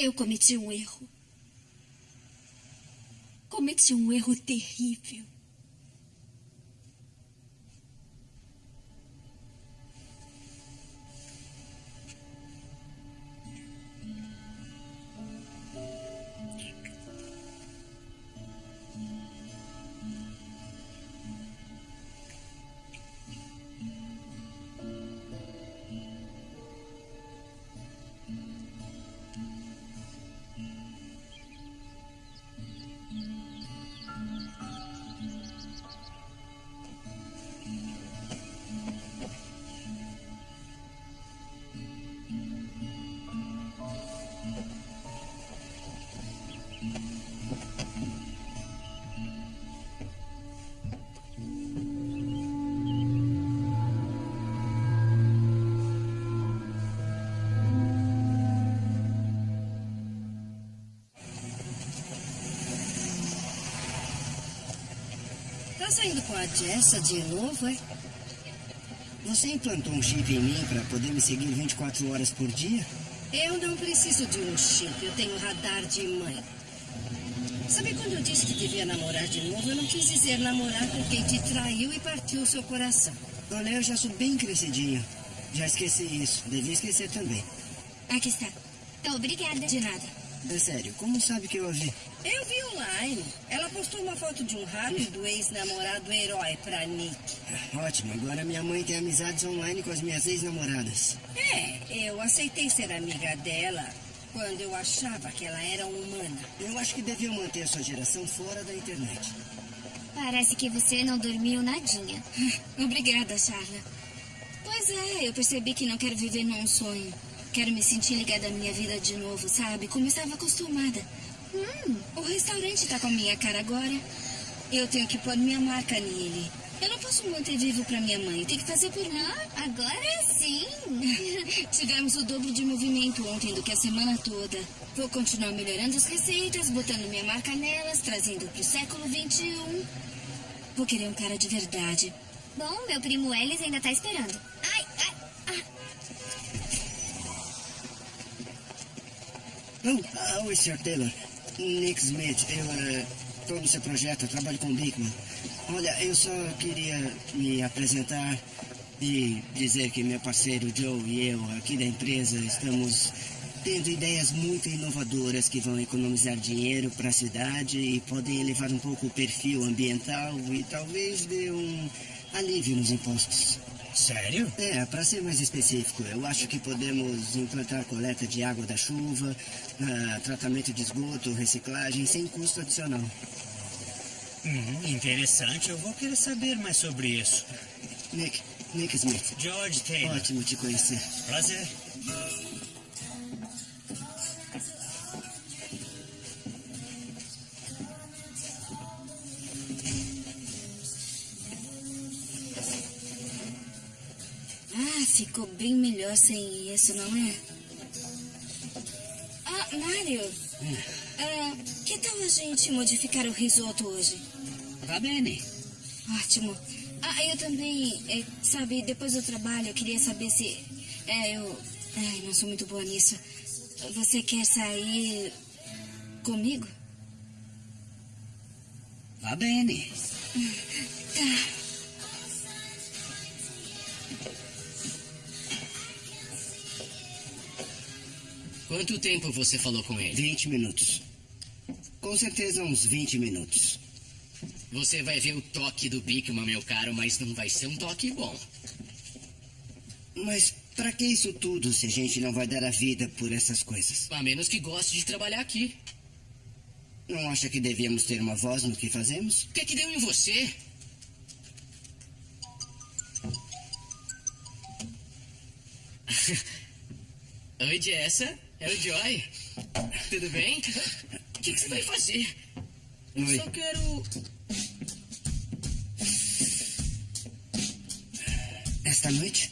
Eu cometi um erro. Cometi um erro terrível. Tá saindo com a Jessa de novo, é? Você implantou um chip em mim para poder me seguir 24 horas por dia? Eu não preciso de um chip, eu tenho radar de mãe. Sabe quando eu disse que devia namorar de novo? Eu não quis dizer namorar com quem te traiu e partiu o seu coração. Olha, eu já sou bem crescidinho. Já esqueci isso. Devia esquecer também. Aqui está. Obrigada. De nada. É sério, como sabe que eu ouvi? Eu vi online. Postou uma foto de um rato e do ex-namorado herói pra Nick. Ótimo, agora minha mãe tem amizades online com as minhas ex-namoradas. É, eu aceitei ser amiga dela quando eu achava que ela era humana. Eu acho que deviam manter a sua geração fora da internet. Parece que você não dormiu nadinha. Obrigada, Charla. Pois é, eu percebi que não quero viver num sonho. Quero me sentir ligada à minha vida de novo, sabe? Como estava acostumada. Hum, o restaurante tá com a minha cara agora. Eu tenho que pôr minha marca nele. Eu não posso manter vivo pra minha mãe. Tem que fazer por mim. Agora sim. Tivemos o dobro de movimento ontem do que a semana toda. Vou continuar melhorando as receitas, botando minha marca nelas, trazendo pro século XXI. Vou querer um cara de verdade. Bom, meu primo Ellis ainda tá esperando. Ai, ai, ai. Oh, ah, oi, Sr. Taylor. Nick Smith, eu estou no seu projeto, eu trabalho com o Bickman. Olha, eu só queria me apresentar e dizer que meu parceiro Joe e eu, aqui da empresa, estamos tendo ideias muito inovadoras que vão economizar dinheiro para a cidade e podem elevar um pouco o perfil ambiental e talvez dê um alívio nos impostos. Sério? É, para ser mais específico, eu acho que podemos implantar coleta de água da chuva, ah, tratamento de esgoto, reciclagem, sem custo adicional. Hum, interessante. Eu vou querer saber mais sobre isso. Nick, Nick Smith. George Taylor. Ótimo te conhecer. Prazer. Ficou bem melhor sem isso, não é? Ah, Mário. Ah, que tal a gente modificar o risoto hoje? Va bene. Ótimo. Ah, eu também, é, sabe, depois do trabalho eu queria saber se. É, eu. Ai, não sou muito boa nisso. Você quer sair comigo? Va bene. Tá. Quanto tempo você falou com ele? 20 minutos. Com certeza uns 20 minutos. Você vai ver o toque do Bigman, meu caro, mas não vai ser um toque bom. Mas para que isso tudo se a gente não vai dar a vida por essas coisas? A menos que goste de trabalhar aqui. Não acha que devíamos ter uma voz no que fazemos? O que é que deu em você? Oi, Jessa. É o Joy. Tudo bem? O que, que você vai fazer? Eu Oi. só quero. Esta noite?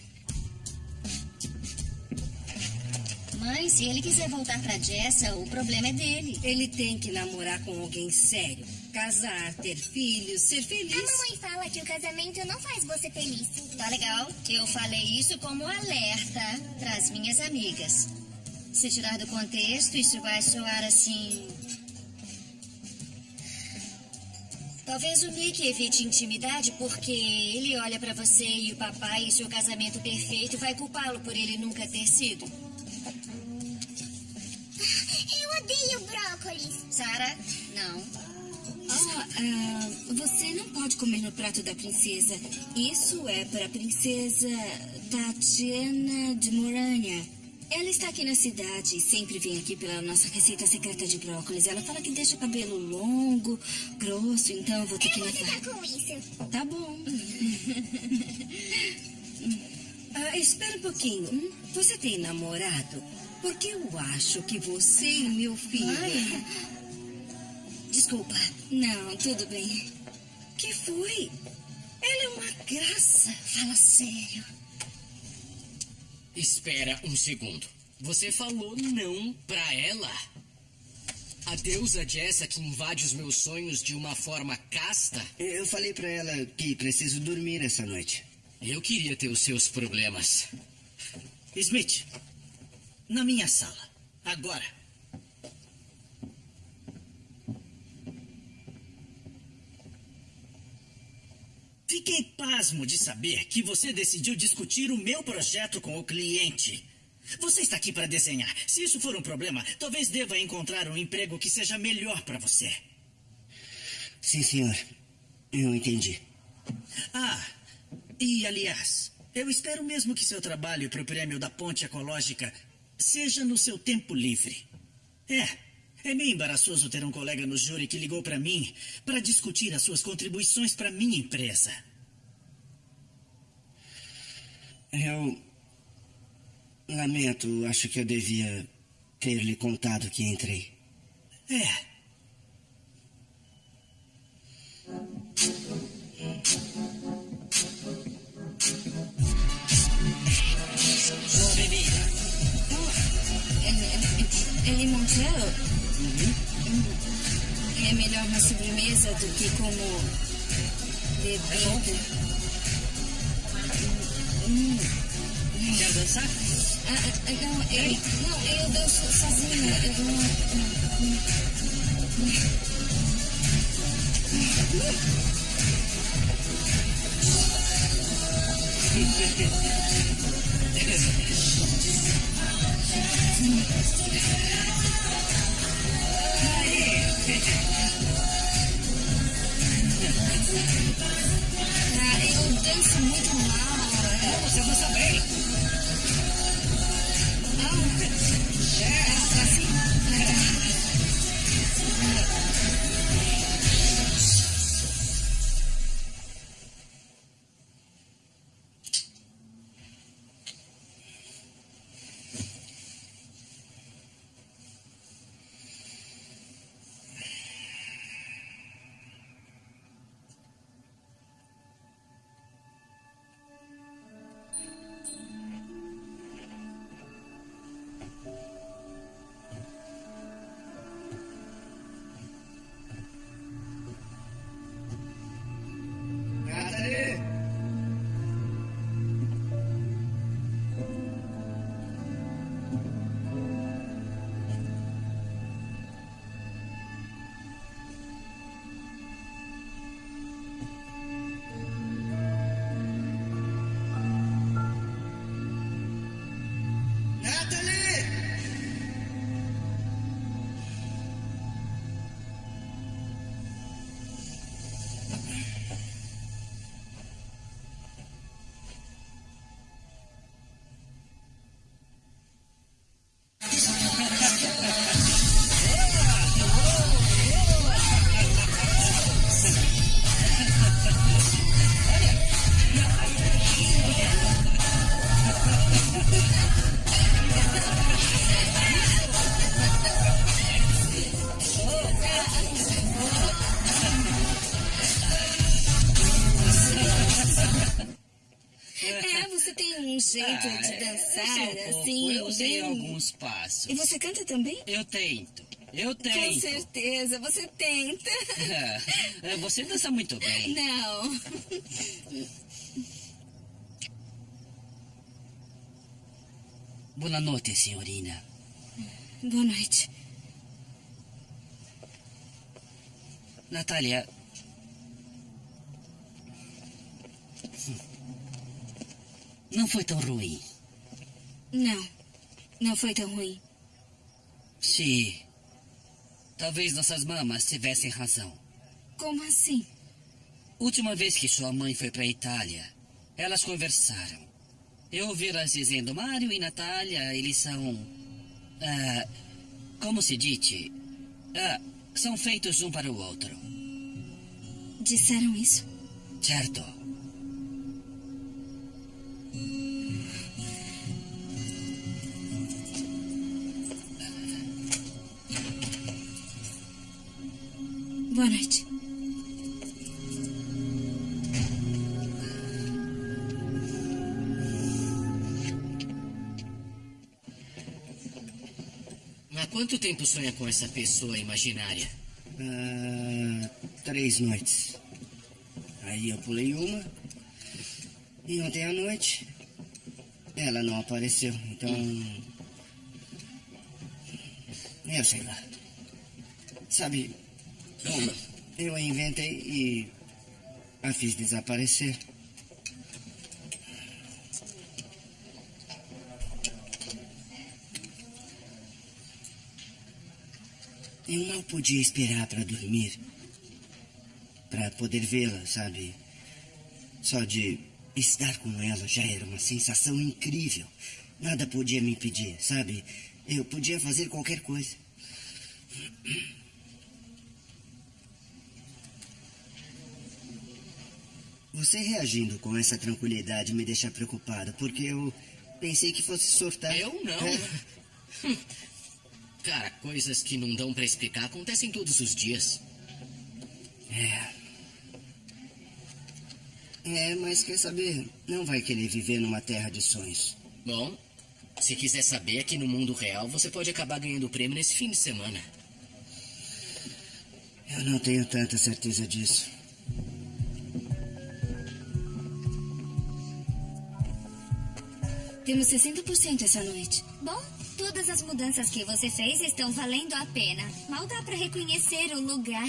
Mãe, se ele quiser voltar pra Jessa, o problema é dele. Ele tem que namorar com alguém sério. Casar, ter filhos, ser feliz. A mamãe fala que o casamento não faz você feliz. Tá legal. Eu falei isso como alerta pras minhas amigas. Se tirar do contexto, isso vai soar assim. Talvez o Nick evite intimidade porque ele olha pra você e o papai e seu casamento perfeito vai culpá-lo por ele nunca ter sido. Eu odeio brócolis. Sara, não. Ah, ah, você não pode comer no prato da princesa. Isso é para a princesa Tatiana de Moranha. Ela está aqui na cidade e sempre vem aqui pela nossa receita secreta de brócolis. Ela fala que deixa o cabelo longo, grosso, então eu vou ter que levar. com isso. Tá bom. Ah, espera um pouquinho. Você tem namorado? Porque eu acho que você e meu filho. Ai. Desculpa. Não, tudo bem. Que foi? Ela é uma graça. Fala sério. Espera um segundo. Você falou não pra ela? A deusa Jessa que invade os meus sonhos de uma forma casta? Eu falei para ela que preciso dormir essa noite. Eu queria ter os seus problemas. Smith, na minha sala. Agora. Fiquei pasmo de saber que você decidiu discutir o meu projeto com o cliente. Você está aqui para desenhar. Se isso for um problema, talvez deva encontrar um emprego que seja melhor para você. Sim, senhor. Eu entendi. Ah, e aliás, eu espero mesmo que seu trabalho para o prêmio da Ponte Ecológica seja no seu tempo livre. É, é meio embaraçoso ter um colega no júri que ligou para mim para discutir as suas contribuições para minha empresa. Eu. Lamento, acho que eu devia ter lhe contado que entrei. É. Bebida. É, É melhor na sobremesa do que como bebida. Hum. Quer dançar? Ah, ah, não, eu, não, eu danço sozinha. Eu não, não, Ah, eu danço muito mal. Você dança bem. É, jeito Ah, de é, dançar, eu sei um pouco, assim, Eu sei bem... alguns passos. E você canta também? Eu tento. Eu Com tento. certeza, você tenta. É, Você dança muito bem. Não. Boa noite, senhorina. Boa noite. Natália. Não foi tão ruim. Não, não foi tão ruim. Sim. Talvez nossas mamas tivessem razão. Como assim? Última vez que sua mãe foi para a Itália, elas conversaram. Eu ouvi elas dizendo: Mário e Natália, eles são. ah, como se diz? Ah, são feitos um para o outro. Disseram isso? Certo. Boa noite. Há quanto tempo sonha com essa pessoa imaginária? Ah, três noites. Aí eu pulei uma. E ontem à noite. Ela não apareceu. Então. Eu sei lá. Sabe. Eu a inventei e. A fiz desaparecer. Eu mal podia esperar para dormir. Para poder vê-la, sabe? Só de estar com ela já era uma sensação incrível. Nada podia me impedir, sabe? Eu podia fazer qualquer coisa. Você reagindo com essa tranquilidade me deixa preocupado, porque eu pensei que fosse surtar. Eu não. É. Cara, coisas que não dão pra explicar acontecem todos os dias. É. É, mas quer saber? Não vai querer viver numa terra de sonhos. Bom, se quiser saber, aqui no mundo real você pode acabar ganhando o prêmio nesse fim de semana. Eu não tenho tanta certeza disso. Temos 60% essa noite. Bom, todas as mudanças que você fez estão valendo a pena. Mal dá pra reconhecer o lugar.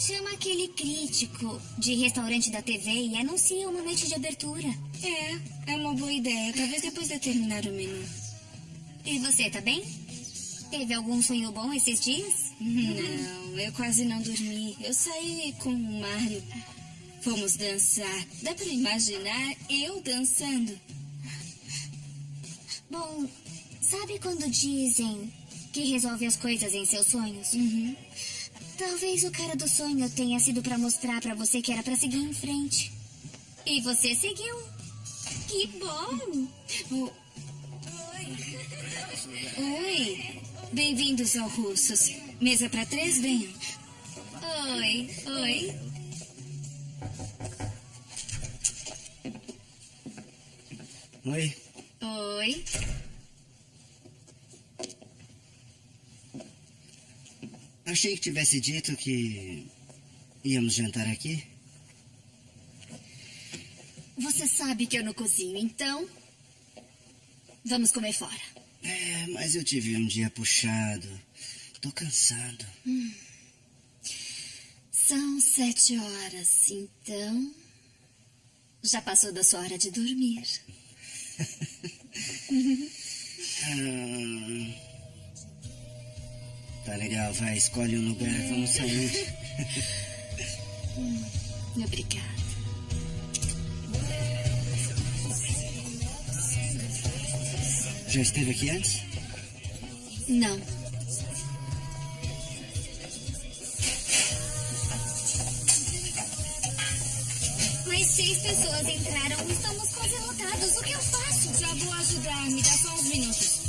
Chama aquele crítico de restaurante da TV e anuncia uma noite de abertura. É, é uma boa ideia. Talvez depois de terminar o menu. E você, tá bem? Teve algum sonho bom esses dias? Não, eu quase não dormi. Eu saí com o Mário. Fomos dançar. Dá para imaginar eu dançando? Bom, sabe quando dizem que resolve as coisas em seus sonhos? Uhum. Talvez o cara do sonho tenha sido para mostrar para você que era para seguir em frente. E você seguiu. Que bom! Oh. Oi! Bem-vindos ao Russos. Mesa para três, venham. Oi, oi. Oi. Oi. Achei que tivesse dito que íamos jantar aqui. Você sabe que eu não cozinho, então. Vamos comer fora. É, mas eu tive um dia puxado. Tô cansado. Hum. São sete horas, então. Já passou da sua hora de dormir. ah, tá legal, vai, escolhe um lugar, vamos sair. hum, obrigada. Já esteve aqui antes? Não. Mais seis pessoas entraram. Estamos quase lotados. O que eu faço? Já vou ajudar. Me dá só uns minutos.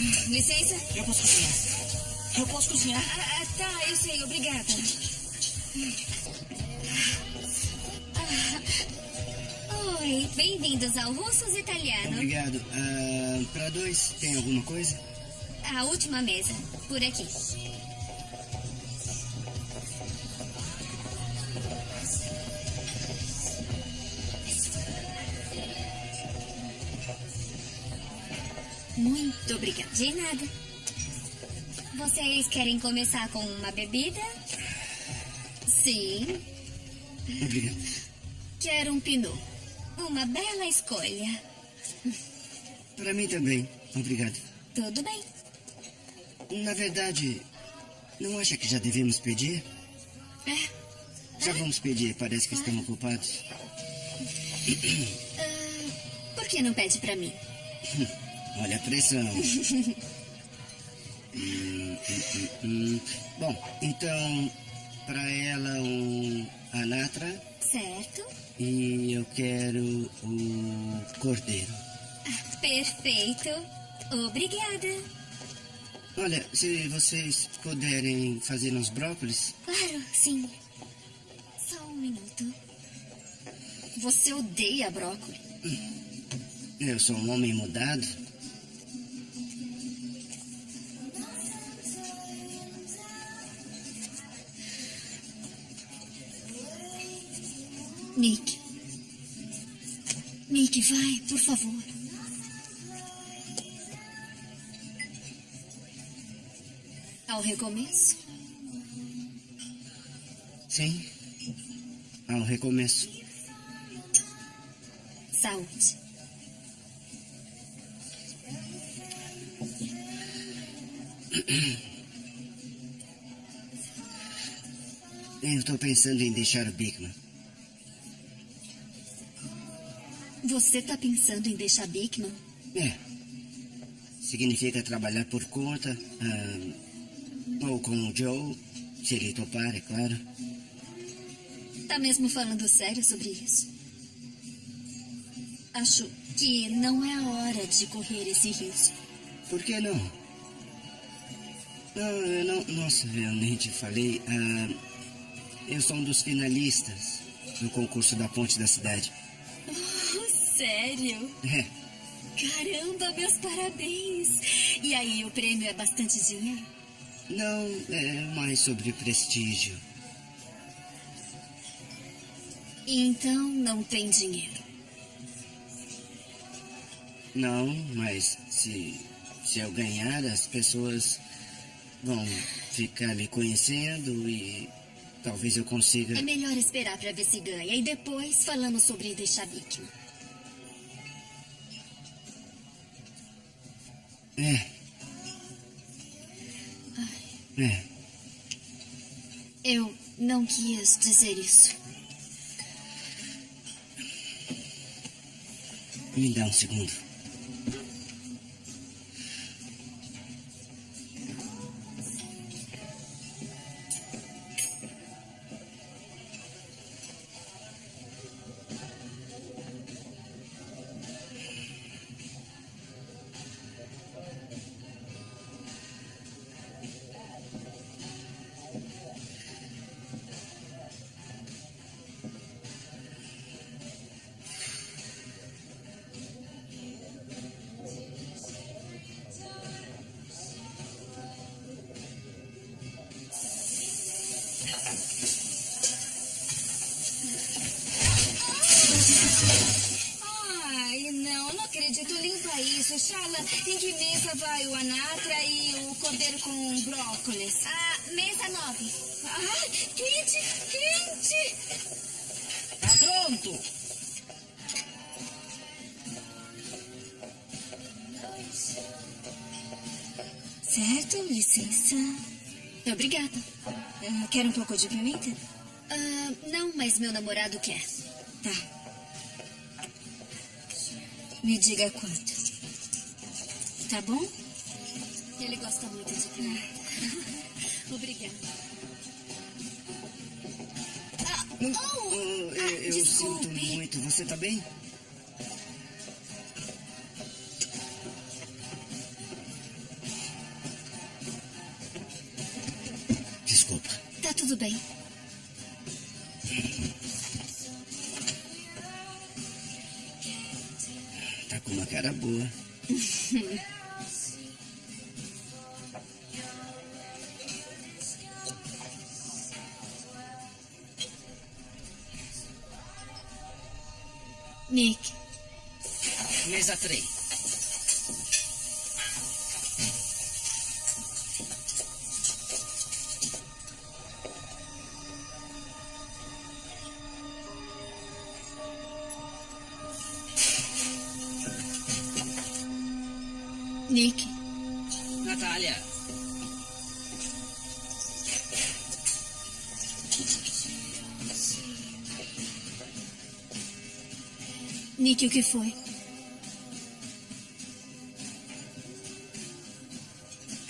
Licença? Eu posso cozinhar. Eu posso cozinhar. Ah, tá, eu sei. Obrigada. Oi, bem-vindos ao Russos Italiano. Obrigado. Uh, para dois, tem alguma coisa? A última mesa, por aqui. Muito obrigada. De nada. Vocês querem começar com uma bebida? Sim. Obrigado. Quero um pinot. Uma bela escolha. Para mim também. Obrigado. Tudo bem. Na verdade, não acha que já devemos pedir? É. Já vamos pedir. Parece que estamos ocupados. Uh, por que não pede para mim? Olha a pressão. hum, hum, hum, Bom, então, para ela um anatra. Certo. E eu quero o cordeiro. Ah, perfeito. Obrigada. Olha, se vocês puderem fazer uns brócolis. Claro, sim. Só um minuto. Você odeia brócolis? Eu sou um homem mudado. Nick. Nick, vai, por favor. Ao recomeço? Sim. Ao recomeço. Saúde. Eu estou pensando em deixar o Bigman. Você está pensando em deixar Bigman? É. Significa trabalhar por conta. ou com o Joe, se ele topar, é claro. Tá mesmo falando sério sobre isso? Acho que não é a hora de correr esse risco. Por que não? Não, eu não. Nossa, eu nem te falei. Ah, eu sou um dos finalistas no concurso da ponte da cidade. Sério? É. Caramba, meus parabéns! E aí, o prêmio é bastante dinheiro? Não, é mais sobre prestígio. Então não tem dinheiro. Não, mas se, se eu ganhar, as pessoas vão ficar me conhecendo e talvez eu consiga. É melhor esperar para ver se ganha e depois falamos sobre deixar Bikman. É. É. Eu não quis dizer isso. Me dá um segundo. Namorado quer. Tá. Me diga quanto. Tá bom? Ele gosta muito de pimenta. Obrigada. Ah, oh! Oh, eu, eu desculpe. sinto muito. Você tá bem? Desculpa. Tá tudo bem. Cara boa. Nick, Mesa 3. Nick, Natália. Nick, o que foi?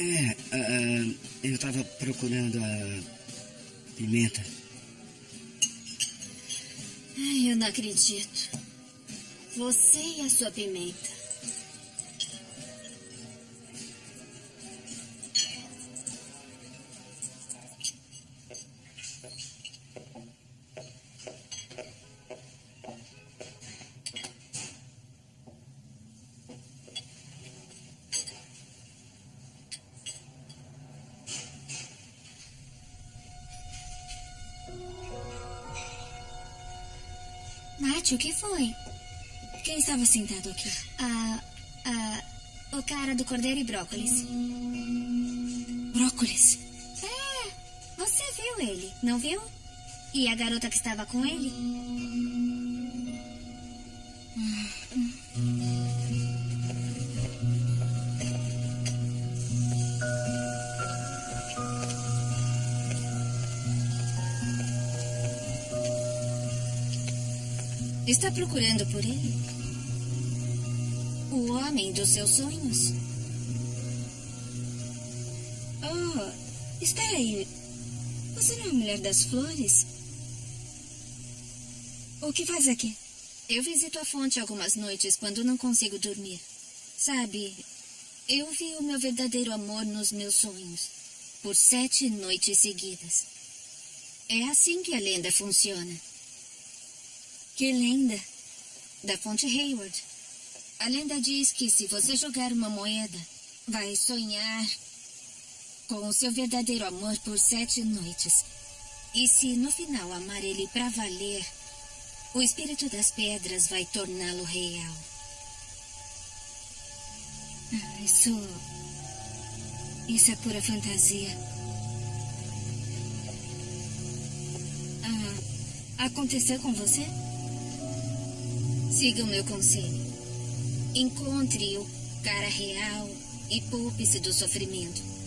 É, ah, eu tava procurando a pimenta. Ai, eu não acredito. Você e a sua pimenta. Nath, o que foi? Quem estava sentado aqui? Ah, ah, o cara do cordeiro e brócolis. Brócolis. É, você viu ele, não viu? E a garota que estava com ele? Está procurando por ele? O homem dos seus sonhos? Oh, espera aí. Você não é a mulher das flores? O que faz aqui? Eu visito a fonte algumas noites quando não consigo dormir. Sabe, eu vi o meu verdadeiro amor nos meus sonhos. Por sete noites seguidas. É assim que a lenda funciona. Que lenda. Da fonte Hayward. A lenda diz que se você jogar uma moeda, vai sonhar com o seu verdadeiro amor por sete noites. E se no final amar ele pra valer, o espírito das pedras vai torná-lo real. Ah, Isso. Isso é pura fantasia. Ah, aconteceu com você? Siga o meu conselho. Encontre o cara real e poupe-se do sofrimento.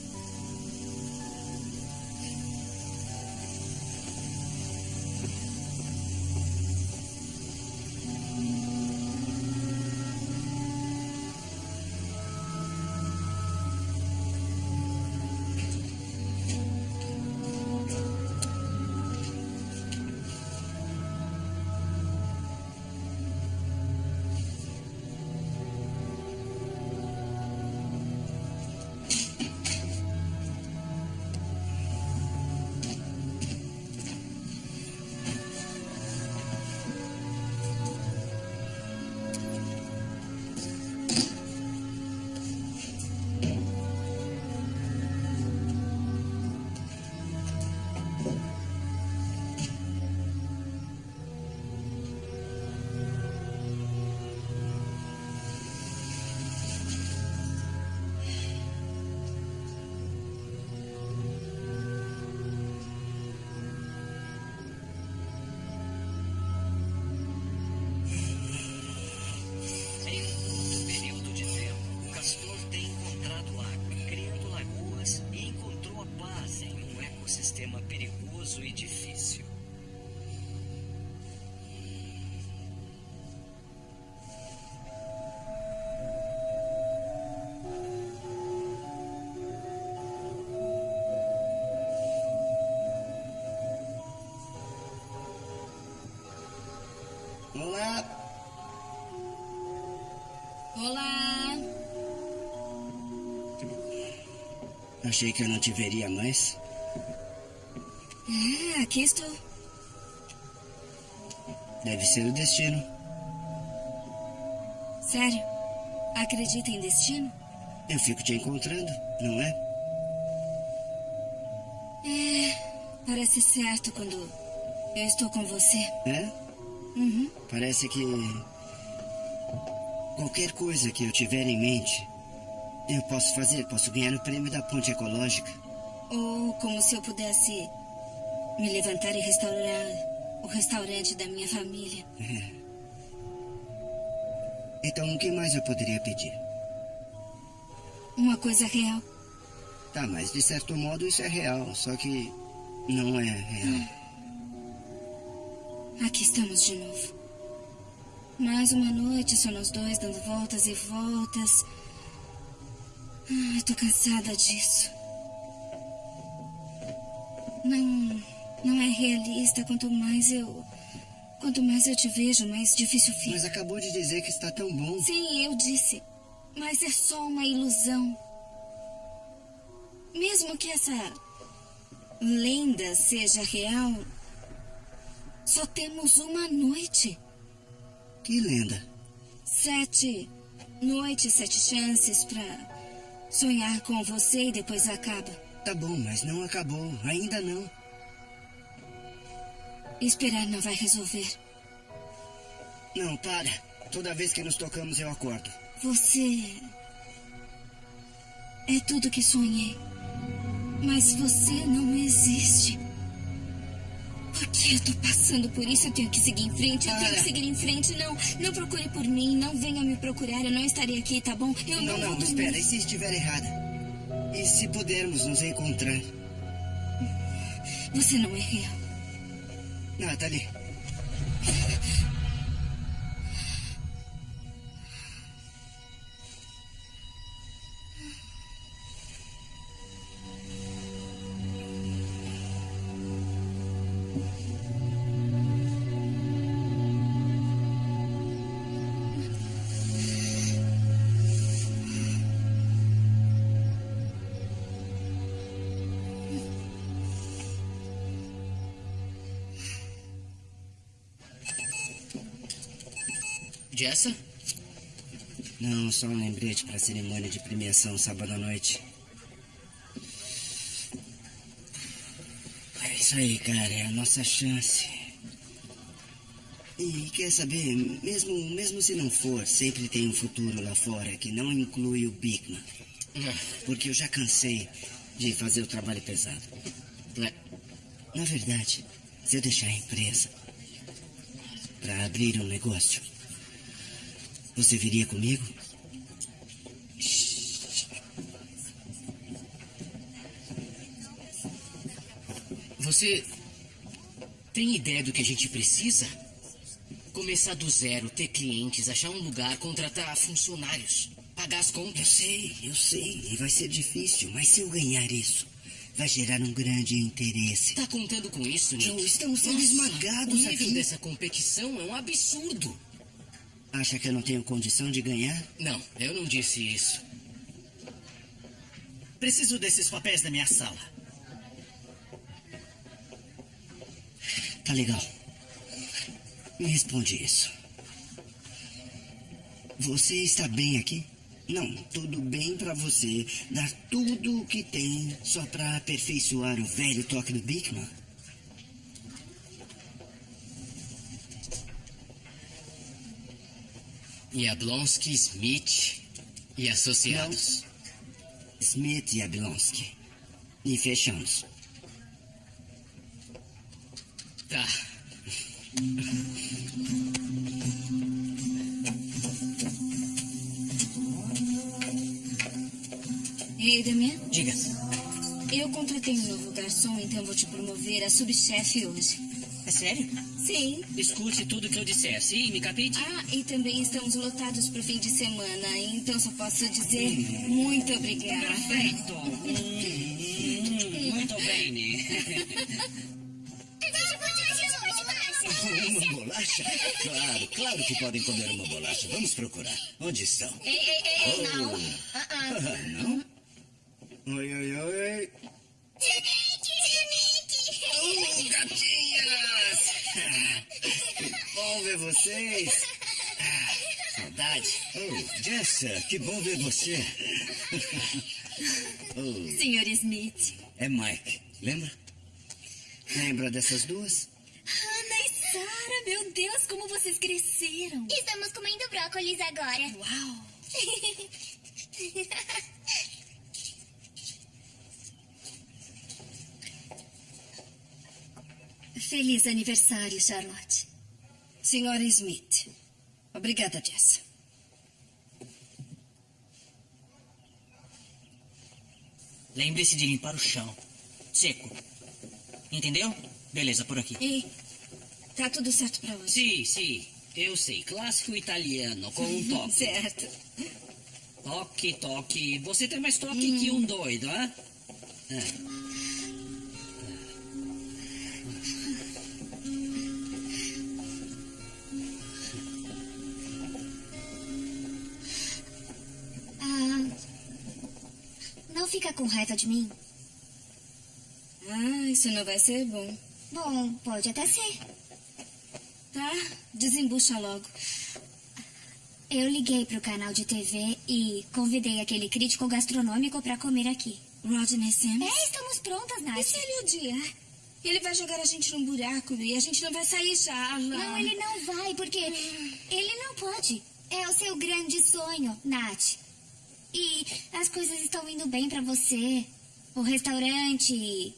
Olá. Olá. Achei que eu não te veria mais. É, aqui estou. Deve ser o destino. Sério? Acredita em destino? Eu fico te encontrando, não é? É, parece certo quando eu estou com você. É? Uhum. Parece que. Qualquer coisa que eu tiver em mente, eu posso fazer. Posso ganhar o prêmio da ponte ecológica. Ou como se eu pudesse me levantar e restaurar o restaurante da minha família. É. Então, o que mais eu poderia pedir? Uma coisa real. Tá, mas de certo modo isso é real, só que não é real. Aqui estamos de novo. Mais uma noite, só nós dois dando voltas e voltas. Ah, eu tô cansada disso. Não, não é realista. Quanto mais eu, quanto mais eu te vejo, mais difícil fica. Mas acabou de dizer que está tão bom. Sim, eu disse. Mas é só uma ilusão. Mesmo que essa lenda seja real, só temos uma noite. Que lenda? Sete noites, sete chances pra sonhar com você e depois acaba. Tá bom, mas não acabou. Ainda não. Esperar não vai resolver. Não, para. Toda vez que nos tocamos eu acordo. Você. É tudo que sonhei. Mas você não existe. Por que eu tô passando por isso? Eu tenho que seguir em frente. Eu tenho que seguir em frente. Não, não procure por mim. Não venha me procurar. Eu não estarei aqui, tá bom? Eu não, não, não, vou espera. E se estiver errada? E se pudermos nos encontrar? Você não é real. Natalie. Jessa? Não, só um lembrete para a cerimônia de premiação sábado à noite. É isso aí, cara. É a nossa chance. E quer saber, mesmo, mesmo se não for, sempre tem um futuro lá fora que não inclui o Bigman. Porque eu já cansei de fazer o trabalho pesado. Na verdade, se eu deixar a empresa para abrir um negócio, você viria comigo? Você tem ideia do que a gente precisa? Começar do zero, ter clientes, achar um lugar, contratar funcionários, pagar as contas. Eu sei, eu sei. E vai ser difícil, mas se eu ganhar isso, vai gerar um grande interesse. Tá contando com isso, Nick? Joe, estamos sendo Nossa, esmagados O nível aqui. dessa competição é um absurdo. Acha que eu não tenho condição de ganhar? Não, eu não disse isso. Preciso desses papéis na minha sala. Tá legal. Me responde isso. Você está bem aqui? Não, tudo bem pra você dar tudo o que tem só pra aperfeiçoar o velho toque do Bigman? E a Blonsky, Smith e associados. Smith e Abilonsky. E fechamos. Tá. Ei, Damian? Diga. eu contratei um novo garçom, então vou te promover a subchefe hoje. É sério? Sim. Escute tudo que eu disser, sim, me capite? Ah, e também estamos lotados pro fim de semana, então só posso dizer muito obrigada. Perfeito. Hum, hum, muito bem. Uma bolacha? Claro, claro que podem comer uma bolacha. Vamos procurar. Onde estão? Ei, ei, ei, Oh. não. Ah, ah. não? Oi, oi, oi. Ver vocês. Saudade. Oh, Jessa, que bom ver você. oh, Senhor Smith. é Mike, lembra? Lembra dessas duas? Ana e Sara, meu Deus, como vocês cresceram. Estamos comendo brócolis agora. Uau. Feliz aniversário, Charlotte. Senhora Smith. Obrigada, Jess. Lembre-se de limpar o chão. Seco. Entendeu? Beleza, por aqui. Ei, tá tudo certo pra hoje? Sim, sim. Eu sei. Clássico italiano, com um toque. certo. Toque, toque. Você tem mais toque que um doido, hã? Ah, fica com raiva de mim? Ah, isso não vai ser bom. Bom, pode até ser. Tá, desembucha logo. Eu liguei pro canal de TV e convidei aquele crítico gastronômico pra comer aqui. Rodney Sims? É, estamos prontas, Nath. E se ele odiar? Ele vai jogar a gente num buraco e a gente não vai sair, Charla. Não, ele não vai, porque ele não pode. É o seu grande sonho, Nath. E as coisas estão indo bem pra você. O restaurante,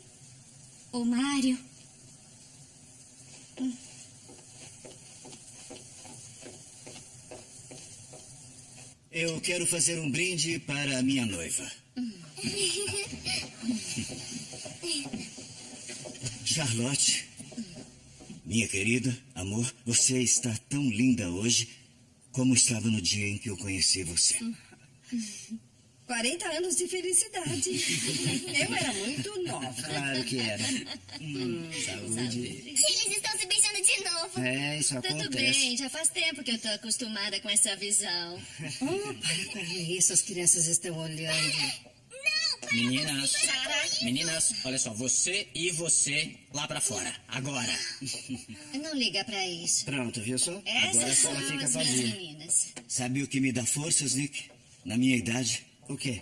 o Mário. Eu quero fazer um brinde para a minha noiva. Charlotte, minha querida, amor, você está tão linda hoje como estava no dia em que eu conheci você. 40 anos de felicidade. Eu era muito nova. Claro que era. Hum, saúde. Eles estão se beijando de novo. É, isso Tudo acontece. bem, já faz tempo que eu tô acostumada com essa visão. Oh, para com isso, as crianças estão olhando. Meninas, meninas, olha só, você e você lá pra fora, agora. Não liga pra isso. Pronto, viu só? Agora Essas a são sala fica vazia. meninas. Sabe o que me dá forças, Nick? Na minha idade? O quê?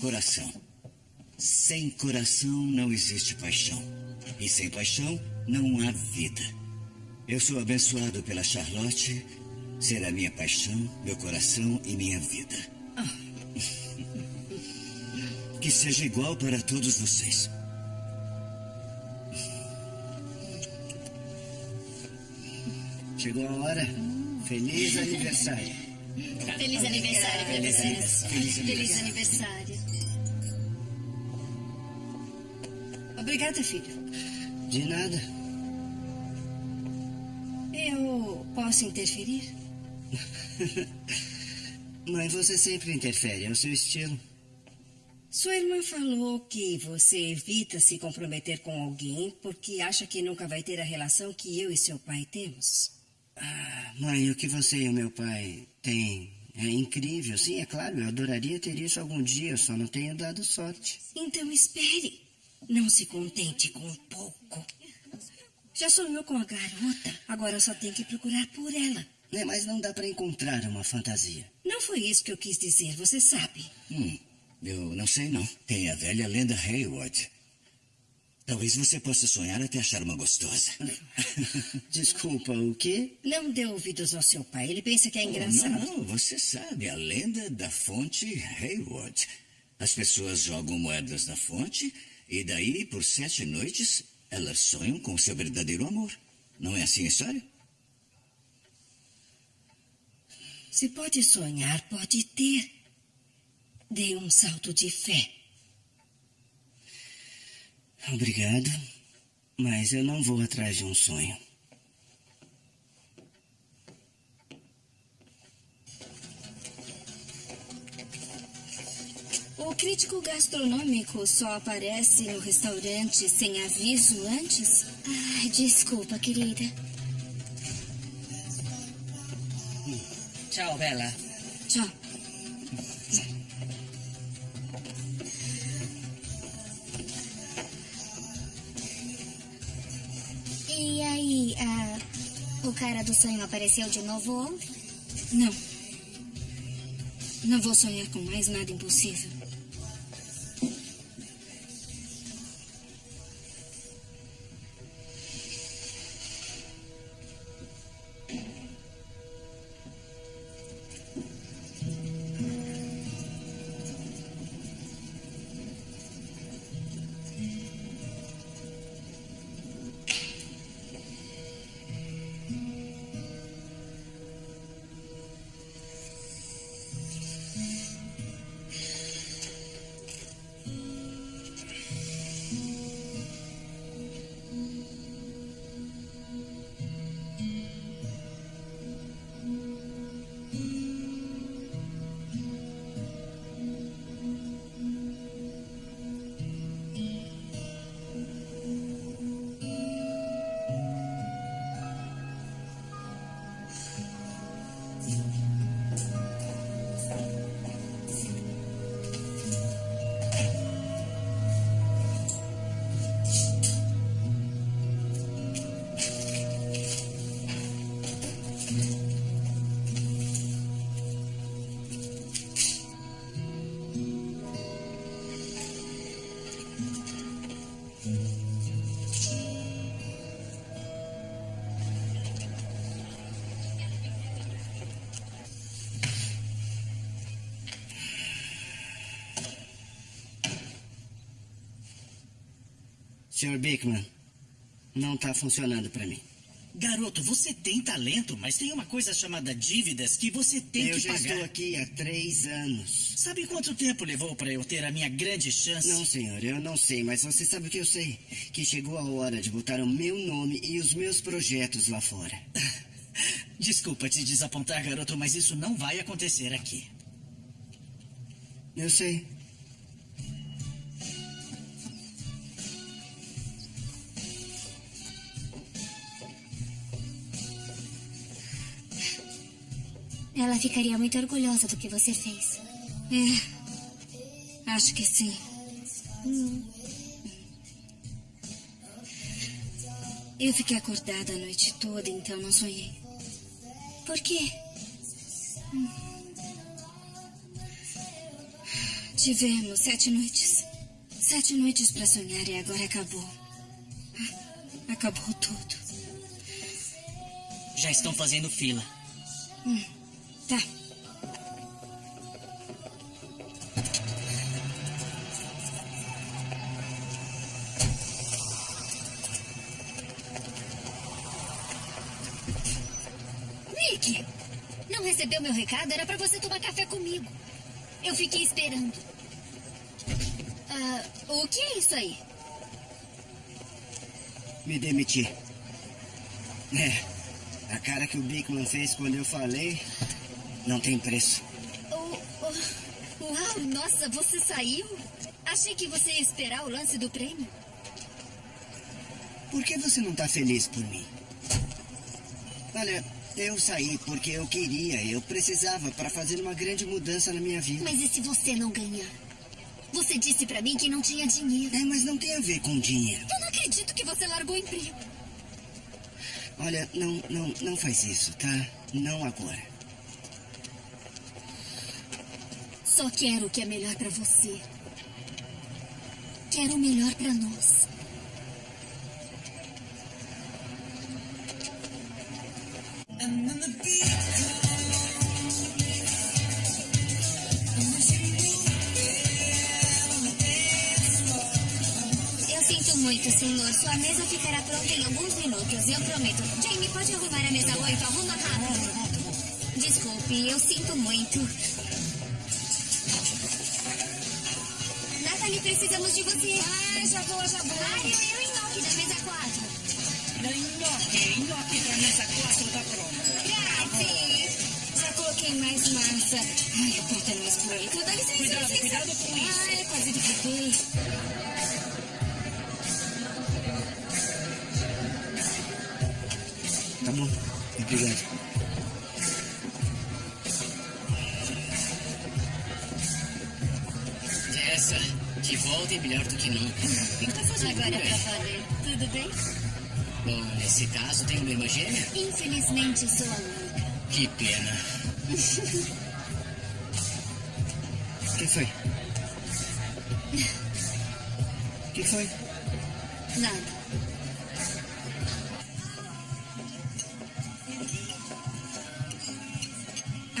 Coração. Sem coração não existe paixão. E sem paixão não há vida. Eu sou abençoado pela Charlotte. Será minha paixão, meu coração e minha vida. Que seja igual para todos vocês. Chegou a hora. Feliz aniversário. Feliz aniversário pra Feliz vocês. Feliz aniversário. Obrigada, filho. De nada. Eu posso interferir? Mãe, você sempre interfere, é o seu estilo. Sua irmã falou que você evita se comprometer com alguém porque acha que nunca vai ter a relação que eu e seu pai temos. Ah, mãe, o que você e o meu pai têm é incrível. Sim, é claro, eu adoraria ter isso algum dia, só não tenho dado sorte. Então espere. Não se contente com pouco. Já sonhou com a garota, agora só tem que procurar por ela. É, mas não dá para encontrar uma fantasia. Não foi isso que eu quis dizer, você sabe. Hum, eu não sei não. Tem a velha lenda Hayward. Talvez você possa sonhar até achar uma gostosa. Desculpa, o quê? Não dê ouvidos ao seu pai, ele pensa que é Oh, engraçado. Não, não, você sabe, a lenda da fonte Hayward. As pessoas jogam moedas na fonte e daí, por sete noites, elas sonham com seu verdadeiro amor. Não é assim a história? Se pode sonhar, pode ter. Dê um salto de fé. Obrigado, mas eu não vou atrás de um sonho. O crítico gastronômico só aparece no restaurante sem aviso antes? Ai, desculpa, querida. Tchau, Bela. Tchau. E aí, o cara do sonho apareceu de novo ontem? Não. Não vou sonhar com mais nada impossível. Sr. Bickman, não está funcionando para mim. Garoto, você tem talento, mas tem uma coisa chamada dívidas que você tem eu que já pagar. estou aqui há três anos. Sabe quanto tempo levou para eu ter a minha grande chance? Não, senhor, eu não sei, mas você sabe o que eu sei. Que chegou a hora de botar o meu nome e os meus projetos lá fora. Desculpa te desapontar, garoto, mas isso não vai acontecer aqui. Eu sei. Ela ficaria muito orgulhosa do que você fez. É. Acho que sim. Hum. Eu fiquei acordada a noite toda, então não sonhei. Por quê? Tivemos sete noites. Sete noites para sonhar e agora acabou. Acabou tudo. Já estão fazendo fila. Hum, tá. Nick! Não recebeu meu recado? Era pra você tomar café comigo. Eu fiquei esperando. Ah, o que é isso aí? Me demiti. É. A cara que o Bickman fez quando eu falei não tem preço. Oh, oh, uau, nossa, você saiu? Achei que você ia esperar o lance do prêmio. Por que você não está feliz por mim? Olha, eu saí porque eu queria, eu precisava para fazer uma grande mudança na minha vida. Mas e se você não ganhar? Você disse para mim que não tinha dinheiro. É, mas não tem a ver com dinheiro. Eu não acredito que você largou o emprego. Olha, não, não, não faz isso, tá? Não agora. Só quero o que é melhor para você. Quero o melhor para nós. Eu sinto muito, senhor. Sua mesa ficará pronta em alguns minutos. Eu prometo. Jamie, pode arrumar a mesa 8? Arruma rápido. Desculpe, eu sinto muito. Natalie, precisamos de você. Ah, já vou, já vou. Mário, eu e Nock da mesa 4. Nhoque, nhoque pra mesa 4 tá pronto. Grazie. Já coloquei mais massa. Ai, aperta mais por aí. Então dá licença, Cuidado, licença. cuidado com isso. Ai, quase derrubei. Tá bom. Obrigado. Volta é melhor do que nunca. O que tá fazendo Agora valer. Tudo bem? Bom, nesse caso tem uma irmã gêmea? Infelizmente, sou a única. Que pena. O que foi? O que foi? Nada.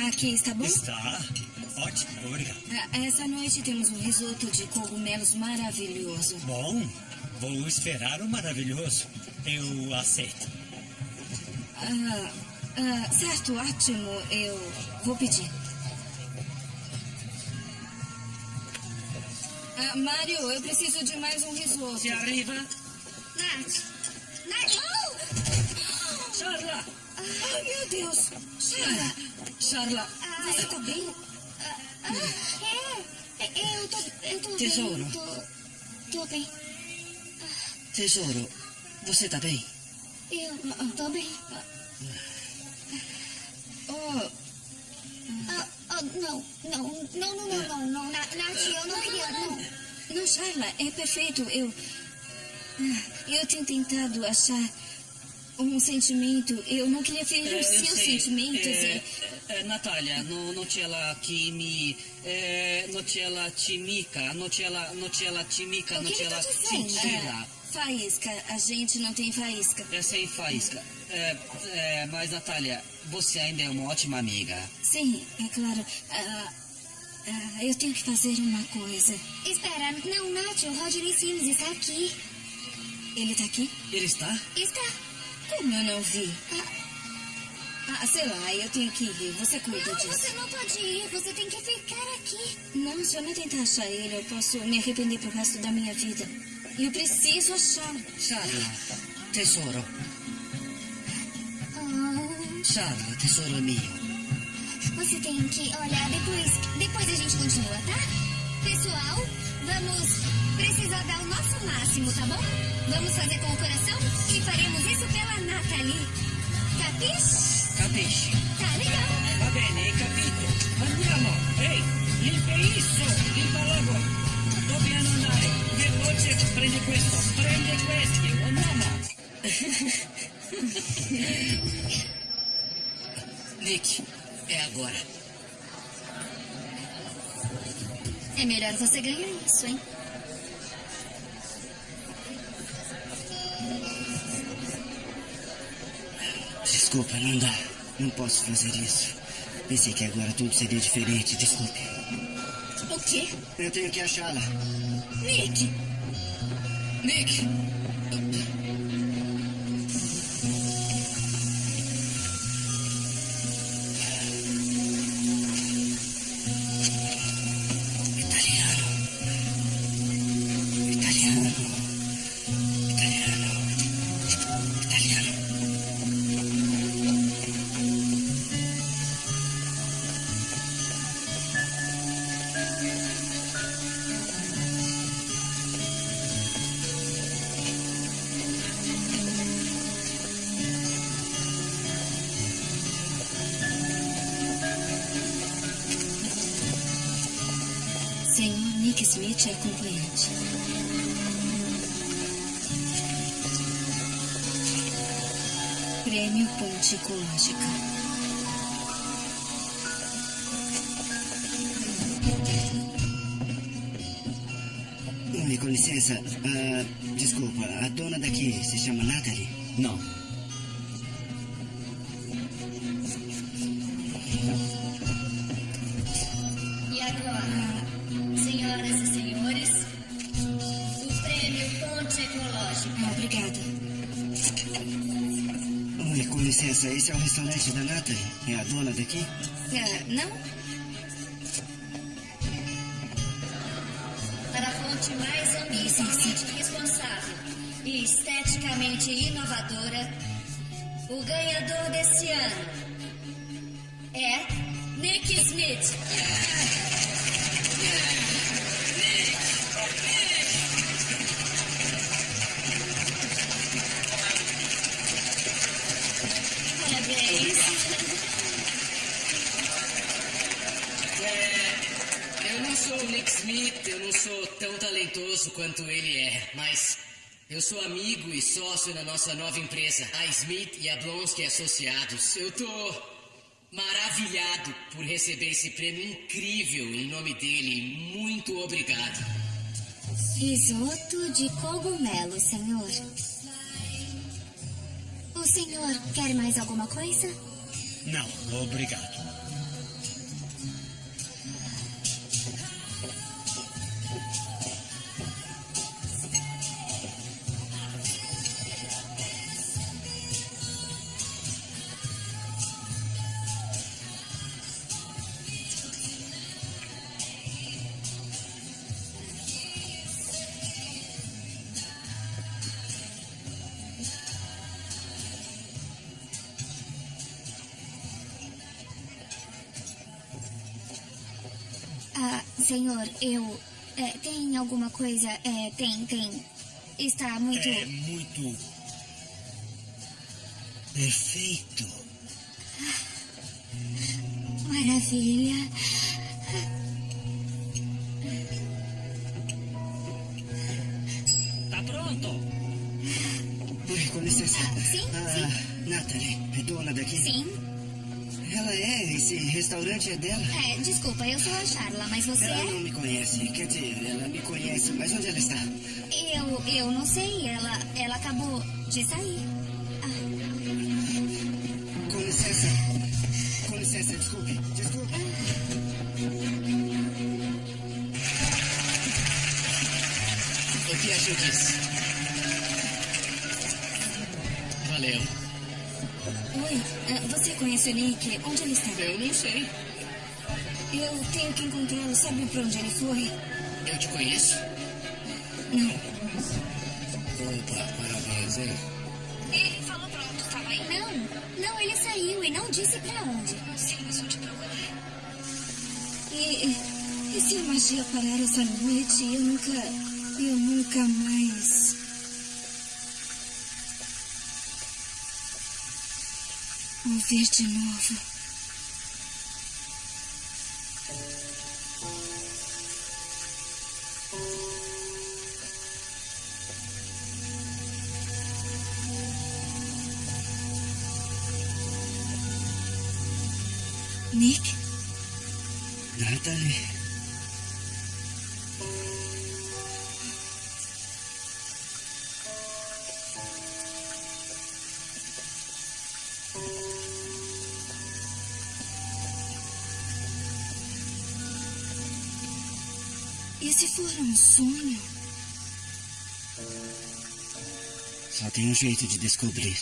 Aqui está bom? Está. Ótimo, obrigado. Ah, Essa noite temos um risoto de cogumelos maravilhoso. Bom, vou esperar o maravilhoso. Eu aceito. Ah, ah, certo, ótimo. Eu vou pedir. Ah, Mário, eu preciso de mais um risoto. Se arriba. Nath. Nath. Charla! Ai, meu Deus. Charla, Charla, você tá bem? Ah, é. é, Eu tô, eu tô Tesouro. bem. Tô, tô bem. tesouro, você tá bem? Eu tô bem. Oh, Ah, ah, não, não, não, não, não, não, não, Na- Nath, eu não queria, não. não, Charla, é perfeito. Eu. Ah, Eu tenho tentado achar um sentimento. Eu não queria ferir É, os eu seus sentimentos. É, e- é, Natália, no, non c'è la chimi, eh, non c'è la chimica, non c'è la, non c'è la chimica, O non que c'è ele la tá cintila. É, faísca. A gente não tem faísca. É sem faísca. É, é, mas, Natália, você ainda é uma ótima amiga. Sim, é claro. Ah, ah, eu tenho que fazer uma coisa. Espera, não, Nath, o Rodney Sims está aqui. Ele tá aqui? Ele está? Está. Como eu não vi? Ah, sei lá, eu tenho que ir. Você cuida Não, disso. você não pode ir, você tem que ficar aqui. Não, se eu não tentar achar ele, eu posso me arrepender pro resto da minha vida. E eu preciso achá-lo. Charla, tesoro. Ah, Charla, tesoro mio. você tem que olhar depois. Depois a gente continua, tá? Pessoal, vamos precisar dar o nosso máximo, tá bom? Vamos fazer com o coração e faremos isso pela Nathalie. Capiche? Capisci? Va bene, hai capito. Andiamo. Ehi, limpa isso. Limpa logo. Dobbiamo andare. Veloce, prendi questo. Prendi questi. Andiamo. Nick, é agora. É melhor você ganhar isso, hein? Desculpa, não dá. Não posso fazer isso. Pensei que agora tudo seria diferente. Desculpe. O quê? Eu tenho que achá-la. Nick! Nick! Smith é acompanhante. Prêmio Ponte Ecológica. Oi, com licença. Ah, desculpa, a dona daqui se chama Natalie? Não. Esse é o restaurante da Natalie? É a dona daqui? Ah, não? Para a Fonte mais ambientalmente responsável e esteticamente inovadora, o ganhador desse ano talentoso quanto ele é, mas eu sou amigo e sócio na nossa nova empresa, a Smith e a Blonsky Associados. Eu tô maravilhado por receber esse prêmio incrível em nome dele. Muito obrigado. Risoto de cogumelo, senhor. O senhor quer mais alguma coisa? Não, obrigado. Senhor, eu. é, tem alguma coisa? É, tem, tem. Está muito. É muito. Perfeito. Maravilha. Tá pronto? Com licença. Sim, a Natalie é dona daqui? Sim. Ela é? Esse restaurante é dela? É, desculpa, eu sou a Charla, mas você Ela é? não me conhece. Quer dizer, ela me conhece, mas onde ela está? Eu, eu não sei, ela, ela acabou de sair. Com licença. Com licença, desculpe. Desculpe. O que achou disso? Você conhece o Nick? Onde ele está? Eu não sei. Eu tenho que encontrá-lo. Sabe pra onde ele foi? Eu te conheço? Não. Opa, parabéns, hein? Ele falou pronto, estava aí? Não, não, ele saiu e não disse pra onde. Sim, mas vou te procurar. E, e se a magia parar essa noite, eu nunca. Eu nunca mais. Ouvir de novo. Nick? Natalie. Sonho? Só tem um jeito de descobrir.